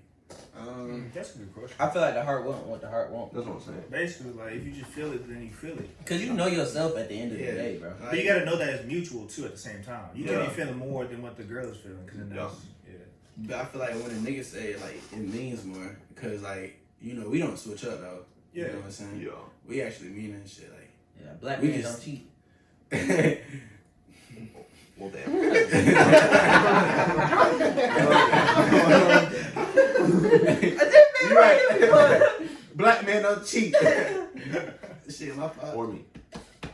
Um, That's a good question. I feel like the heart won't what the heart won't. That's what I'm saying. Basically, like if you just feel it, then you feel it. Cause you know yourself at the end of Yeah. the day, bro. But you gotta know that it's mutual too at the same time. You Yeah. can't be feeling more than what the girl is feeling. Cause then Yeah. that's, yeah. But I feel like when a nigga say it, like it means more because like you know we don't switch up though. You Yeah. know what I'm saying? Yeah. We actually mean that shit. Like Yeah, black We men just- don't cheat. [LAUGHS] Well, damn. [LAUGHS] you right. [LAUGHS] Black men don't cheat. shit, my fault. or me.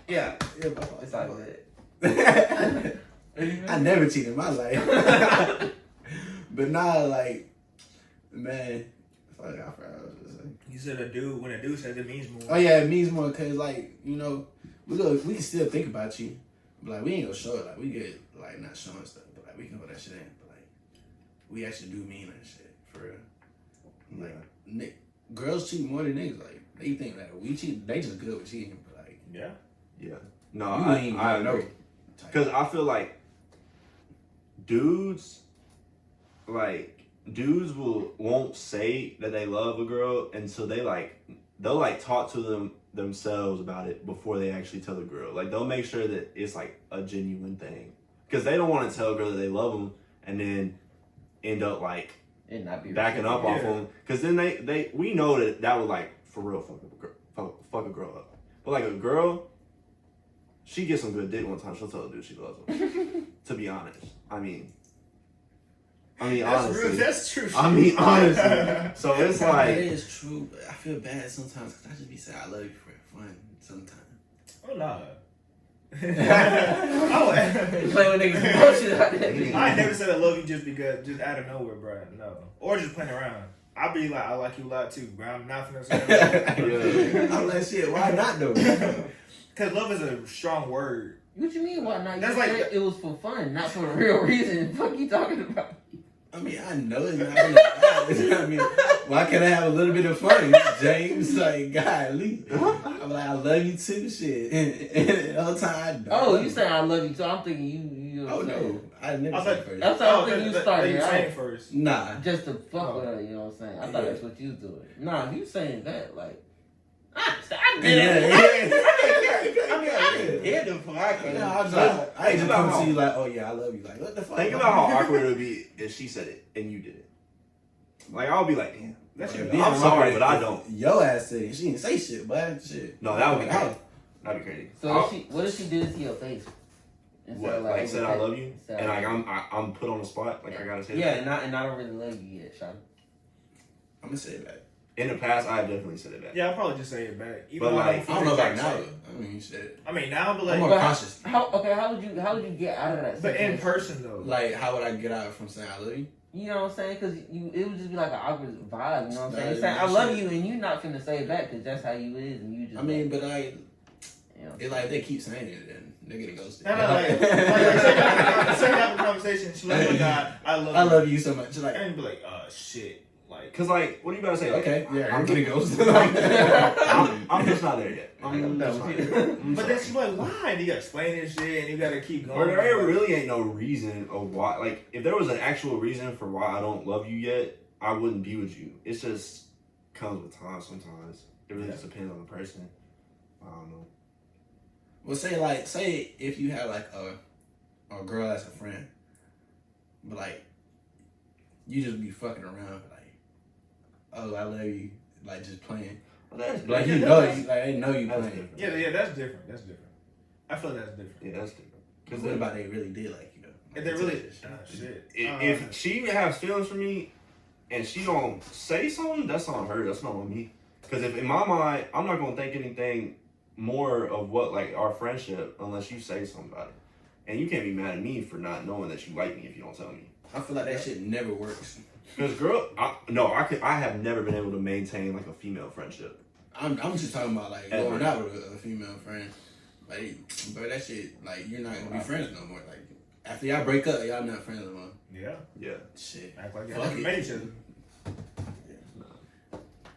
Yeah, yeah, my fault. It's all good. I never cheated in my life. but now, like, man, fuck, I forgot You said a dude when a dude says it means more. Oh yeah, it means more because like you know we go we can still think about you, but like we ain't gonna show it. Like we get like not showing stuff, but like we can put that shit in. But like we actually do mean that shit for real. Like ni- girls cheat more than niggas. Like they think that we cheat, they just good with cheating. But like Yeah. Yeah. No, you I, ain't I gonna know. Because I feel like dudes, like dudes will won't say that they love a girl until they like they'll like talk to them themselves about it before they actually tell the girl. Like they'll make sure that it's like a genuine thing. Because they don't want to tell a girl that they love them and then end up like It not be backing up off them because then they they we know that that would like for real fuck a girl fuck, fuck a girl up. But like a girl she gets some good dick one time. She'll tell a dude she loves him [LAUGHS] to be honest. I mean I mean That's honestly real. That's true. I mean honestly so [LAUGHS] it's That like is true, but I feel bad sometimes because I just be saying I love you for fun sometimes. oh no. [LAUGHS] Oh, you oh, play with niggas emotions out there. I never said I love you just because, just out of nowhere, bro. No, or just playing around. I'll be like, I like you a lot too, bro. I'm not finna say that. [LAUGHS] I'm like shit. Why not though? Cause love is a strong word. What you mean? Why not? You That's said like- it was for fun, not for the real reason. Fuck you talking about? I mean, I know it's not gonna happen. [LAUGHS] I mean, why can't I have a little bit of fun, James? Like, golly. I'm like, I love you too, shit. [LAUGHS] And, and the whole time I don't. Oh, you saying I love you, so I'm thinking you. you Oh, know what I'm oh, no. saying? I never I said first. That's how I Oh, think you started. You right? first? Nah. Just to fuck Oh. with her, you know what I'm saying? I thought Yeah. that's what you was doing. Nah, you saying that like. [LAUGHS] I, I Yeah, did it. yeah. I mean, I didn't hear the podcast. Yeah, I, was So, like, I ain't think just about come how- to you like, oh yeah, I love you. Like, what the fuck? think about how awkward it would be if she said it and you did it like I'll be like damn That's Yeah, your being I'm sorry, but I don't. if Your ass said it. She didn't say shit, but shit. no that would be crazy that'd be crazy So I'll- if she, what if she did it to your face? Instead what of, like, over said I love you Said I and like I'm I, I'm put on the spot like I gotta say Yeah, that. and I, and I don't really love you yet, Sean. I'm gonna say it back. In the past, I have definitely said it back. Yeah, I'll probably just say it back. Even But, like, I don't know about exact now. though. I mean, you said it. I mean now, but I'm like, more But- cautious. How okay? How would you how would you get out of that? but in person though. Like, how would I get out from saying I love you? You know what I'm saying? Because you, it would just be like an awkward vibe. You know what I'm saying? Nah, You're saying I love shit. you, and you're not finna say it back because that's how you is, and you just. I mean, but like, you know. it like they keep saying it, then they get ghosted. No, no, like, like, like, say you have a- say you have a conversation. She [LAUGHS] like, oh God, I love I you. love you so much. Like, And be like, uh, shit. Like, Cause like, what are you about to say? Okay, yeah, I'm I'm getting ghosted. I'm, I'm just not there yet. I'm, I'm just not there. I'm but sorry. then she's like, why? And you gotta explain this shit, and you gotta keep going. Or there really ain't no reason of why. Like, if there was an actual reason for why I don't love you yet, I wouldn't be with you. It's just comes with time. Sometimes it really Yeah. just depends on the person. I don't know. well, say like, say if you have like a a girl as a friend, but like you just be fucking around, like, oh, I love you, like just playing. But that's Like different. you know, you, like they know you That's playing. different. Yeah, yeah, that's different. That's different. I feel like that's different. Yeah, that's different. Because what about they really did like you though? If they really, it's- ah, shit. If, Uh, if she has feelings for me, and she don't say something, that's on her. That's not on me. Because if in my mind, I'm not gonna think anything more of what like our friendship unless you say something about it. And you can't be mad at me for not knowing that you like me if you don't tell me. I feel like that shit never works. Because girl, I, no, I could. I have never been able to maintain like a female friendship. I'm, I'm just talking about like Ever. going out with a, a female friend. Like, but that shit, like you're not gonna be friends no more. Like after y'all break up, y'all not friends no more. yeah, Yeah. Shit. act like Fuck y'all never met each other.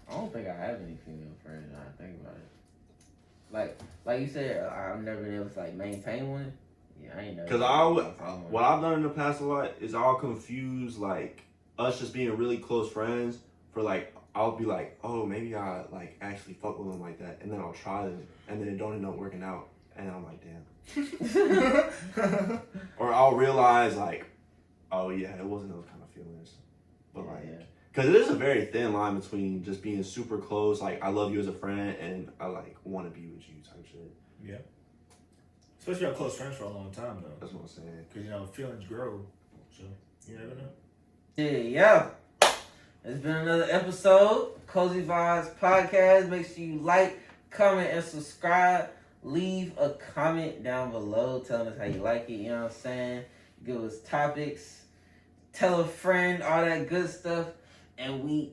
I don't think I have any female friends. Now I think about it. Like, like you said, uh, I've never been able to like maintain one. Yeah, I ain't never. Because I would, What what I've done in the past a lot is I'll confuse like us just being really close friends for like I'll be like, oh maybe I like actually fuck with them like that, and then I'll try them, and then it don't end up working out, and I'm like, damn. [LAUGHS] Or I'll realize like, oh yeah, it wasn't those kind of feelings, but like. yeah. Cause it is a very thin line between just being super close, like I love you as a friend, and I like want to be with you type shit. Yeah. Especially our close friends for a long time though, That's what I'm saying. because you know feelings grow. So you never know. Yeah, yeah. It's been another episode, Cozy Vibes Podcast. Make sure you like, comment, and subscribe. Leave a comment down below telling us how you like it, you know what I'm saying? Give us topics, tell a friend, all that good stuff, and we.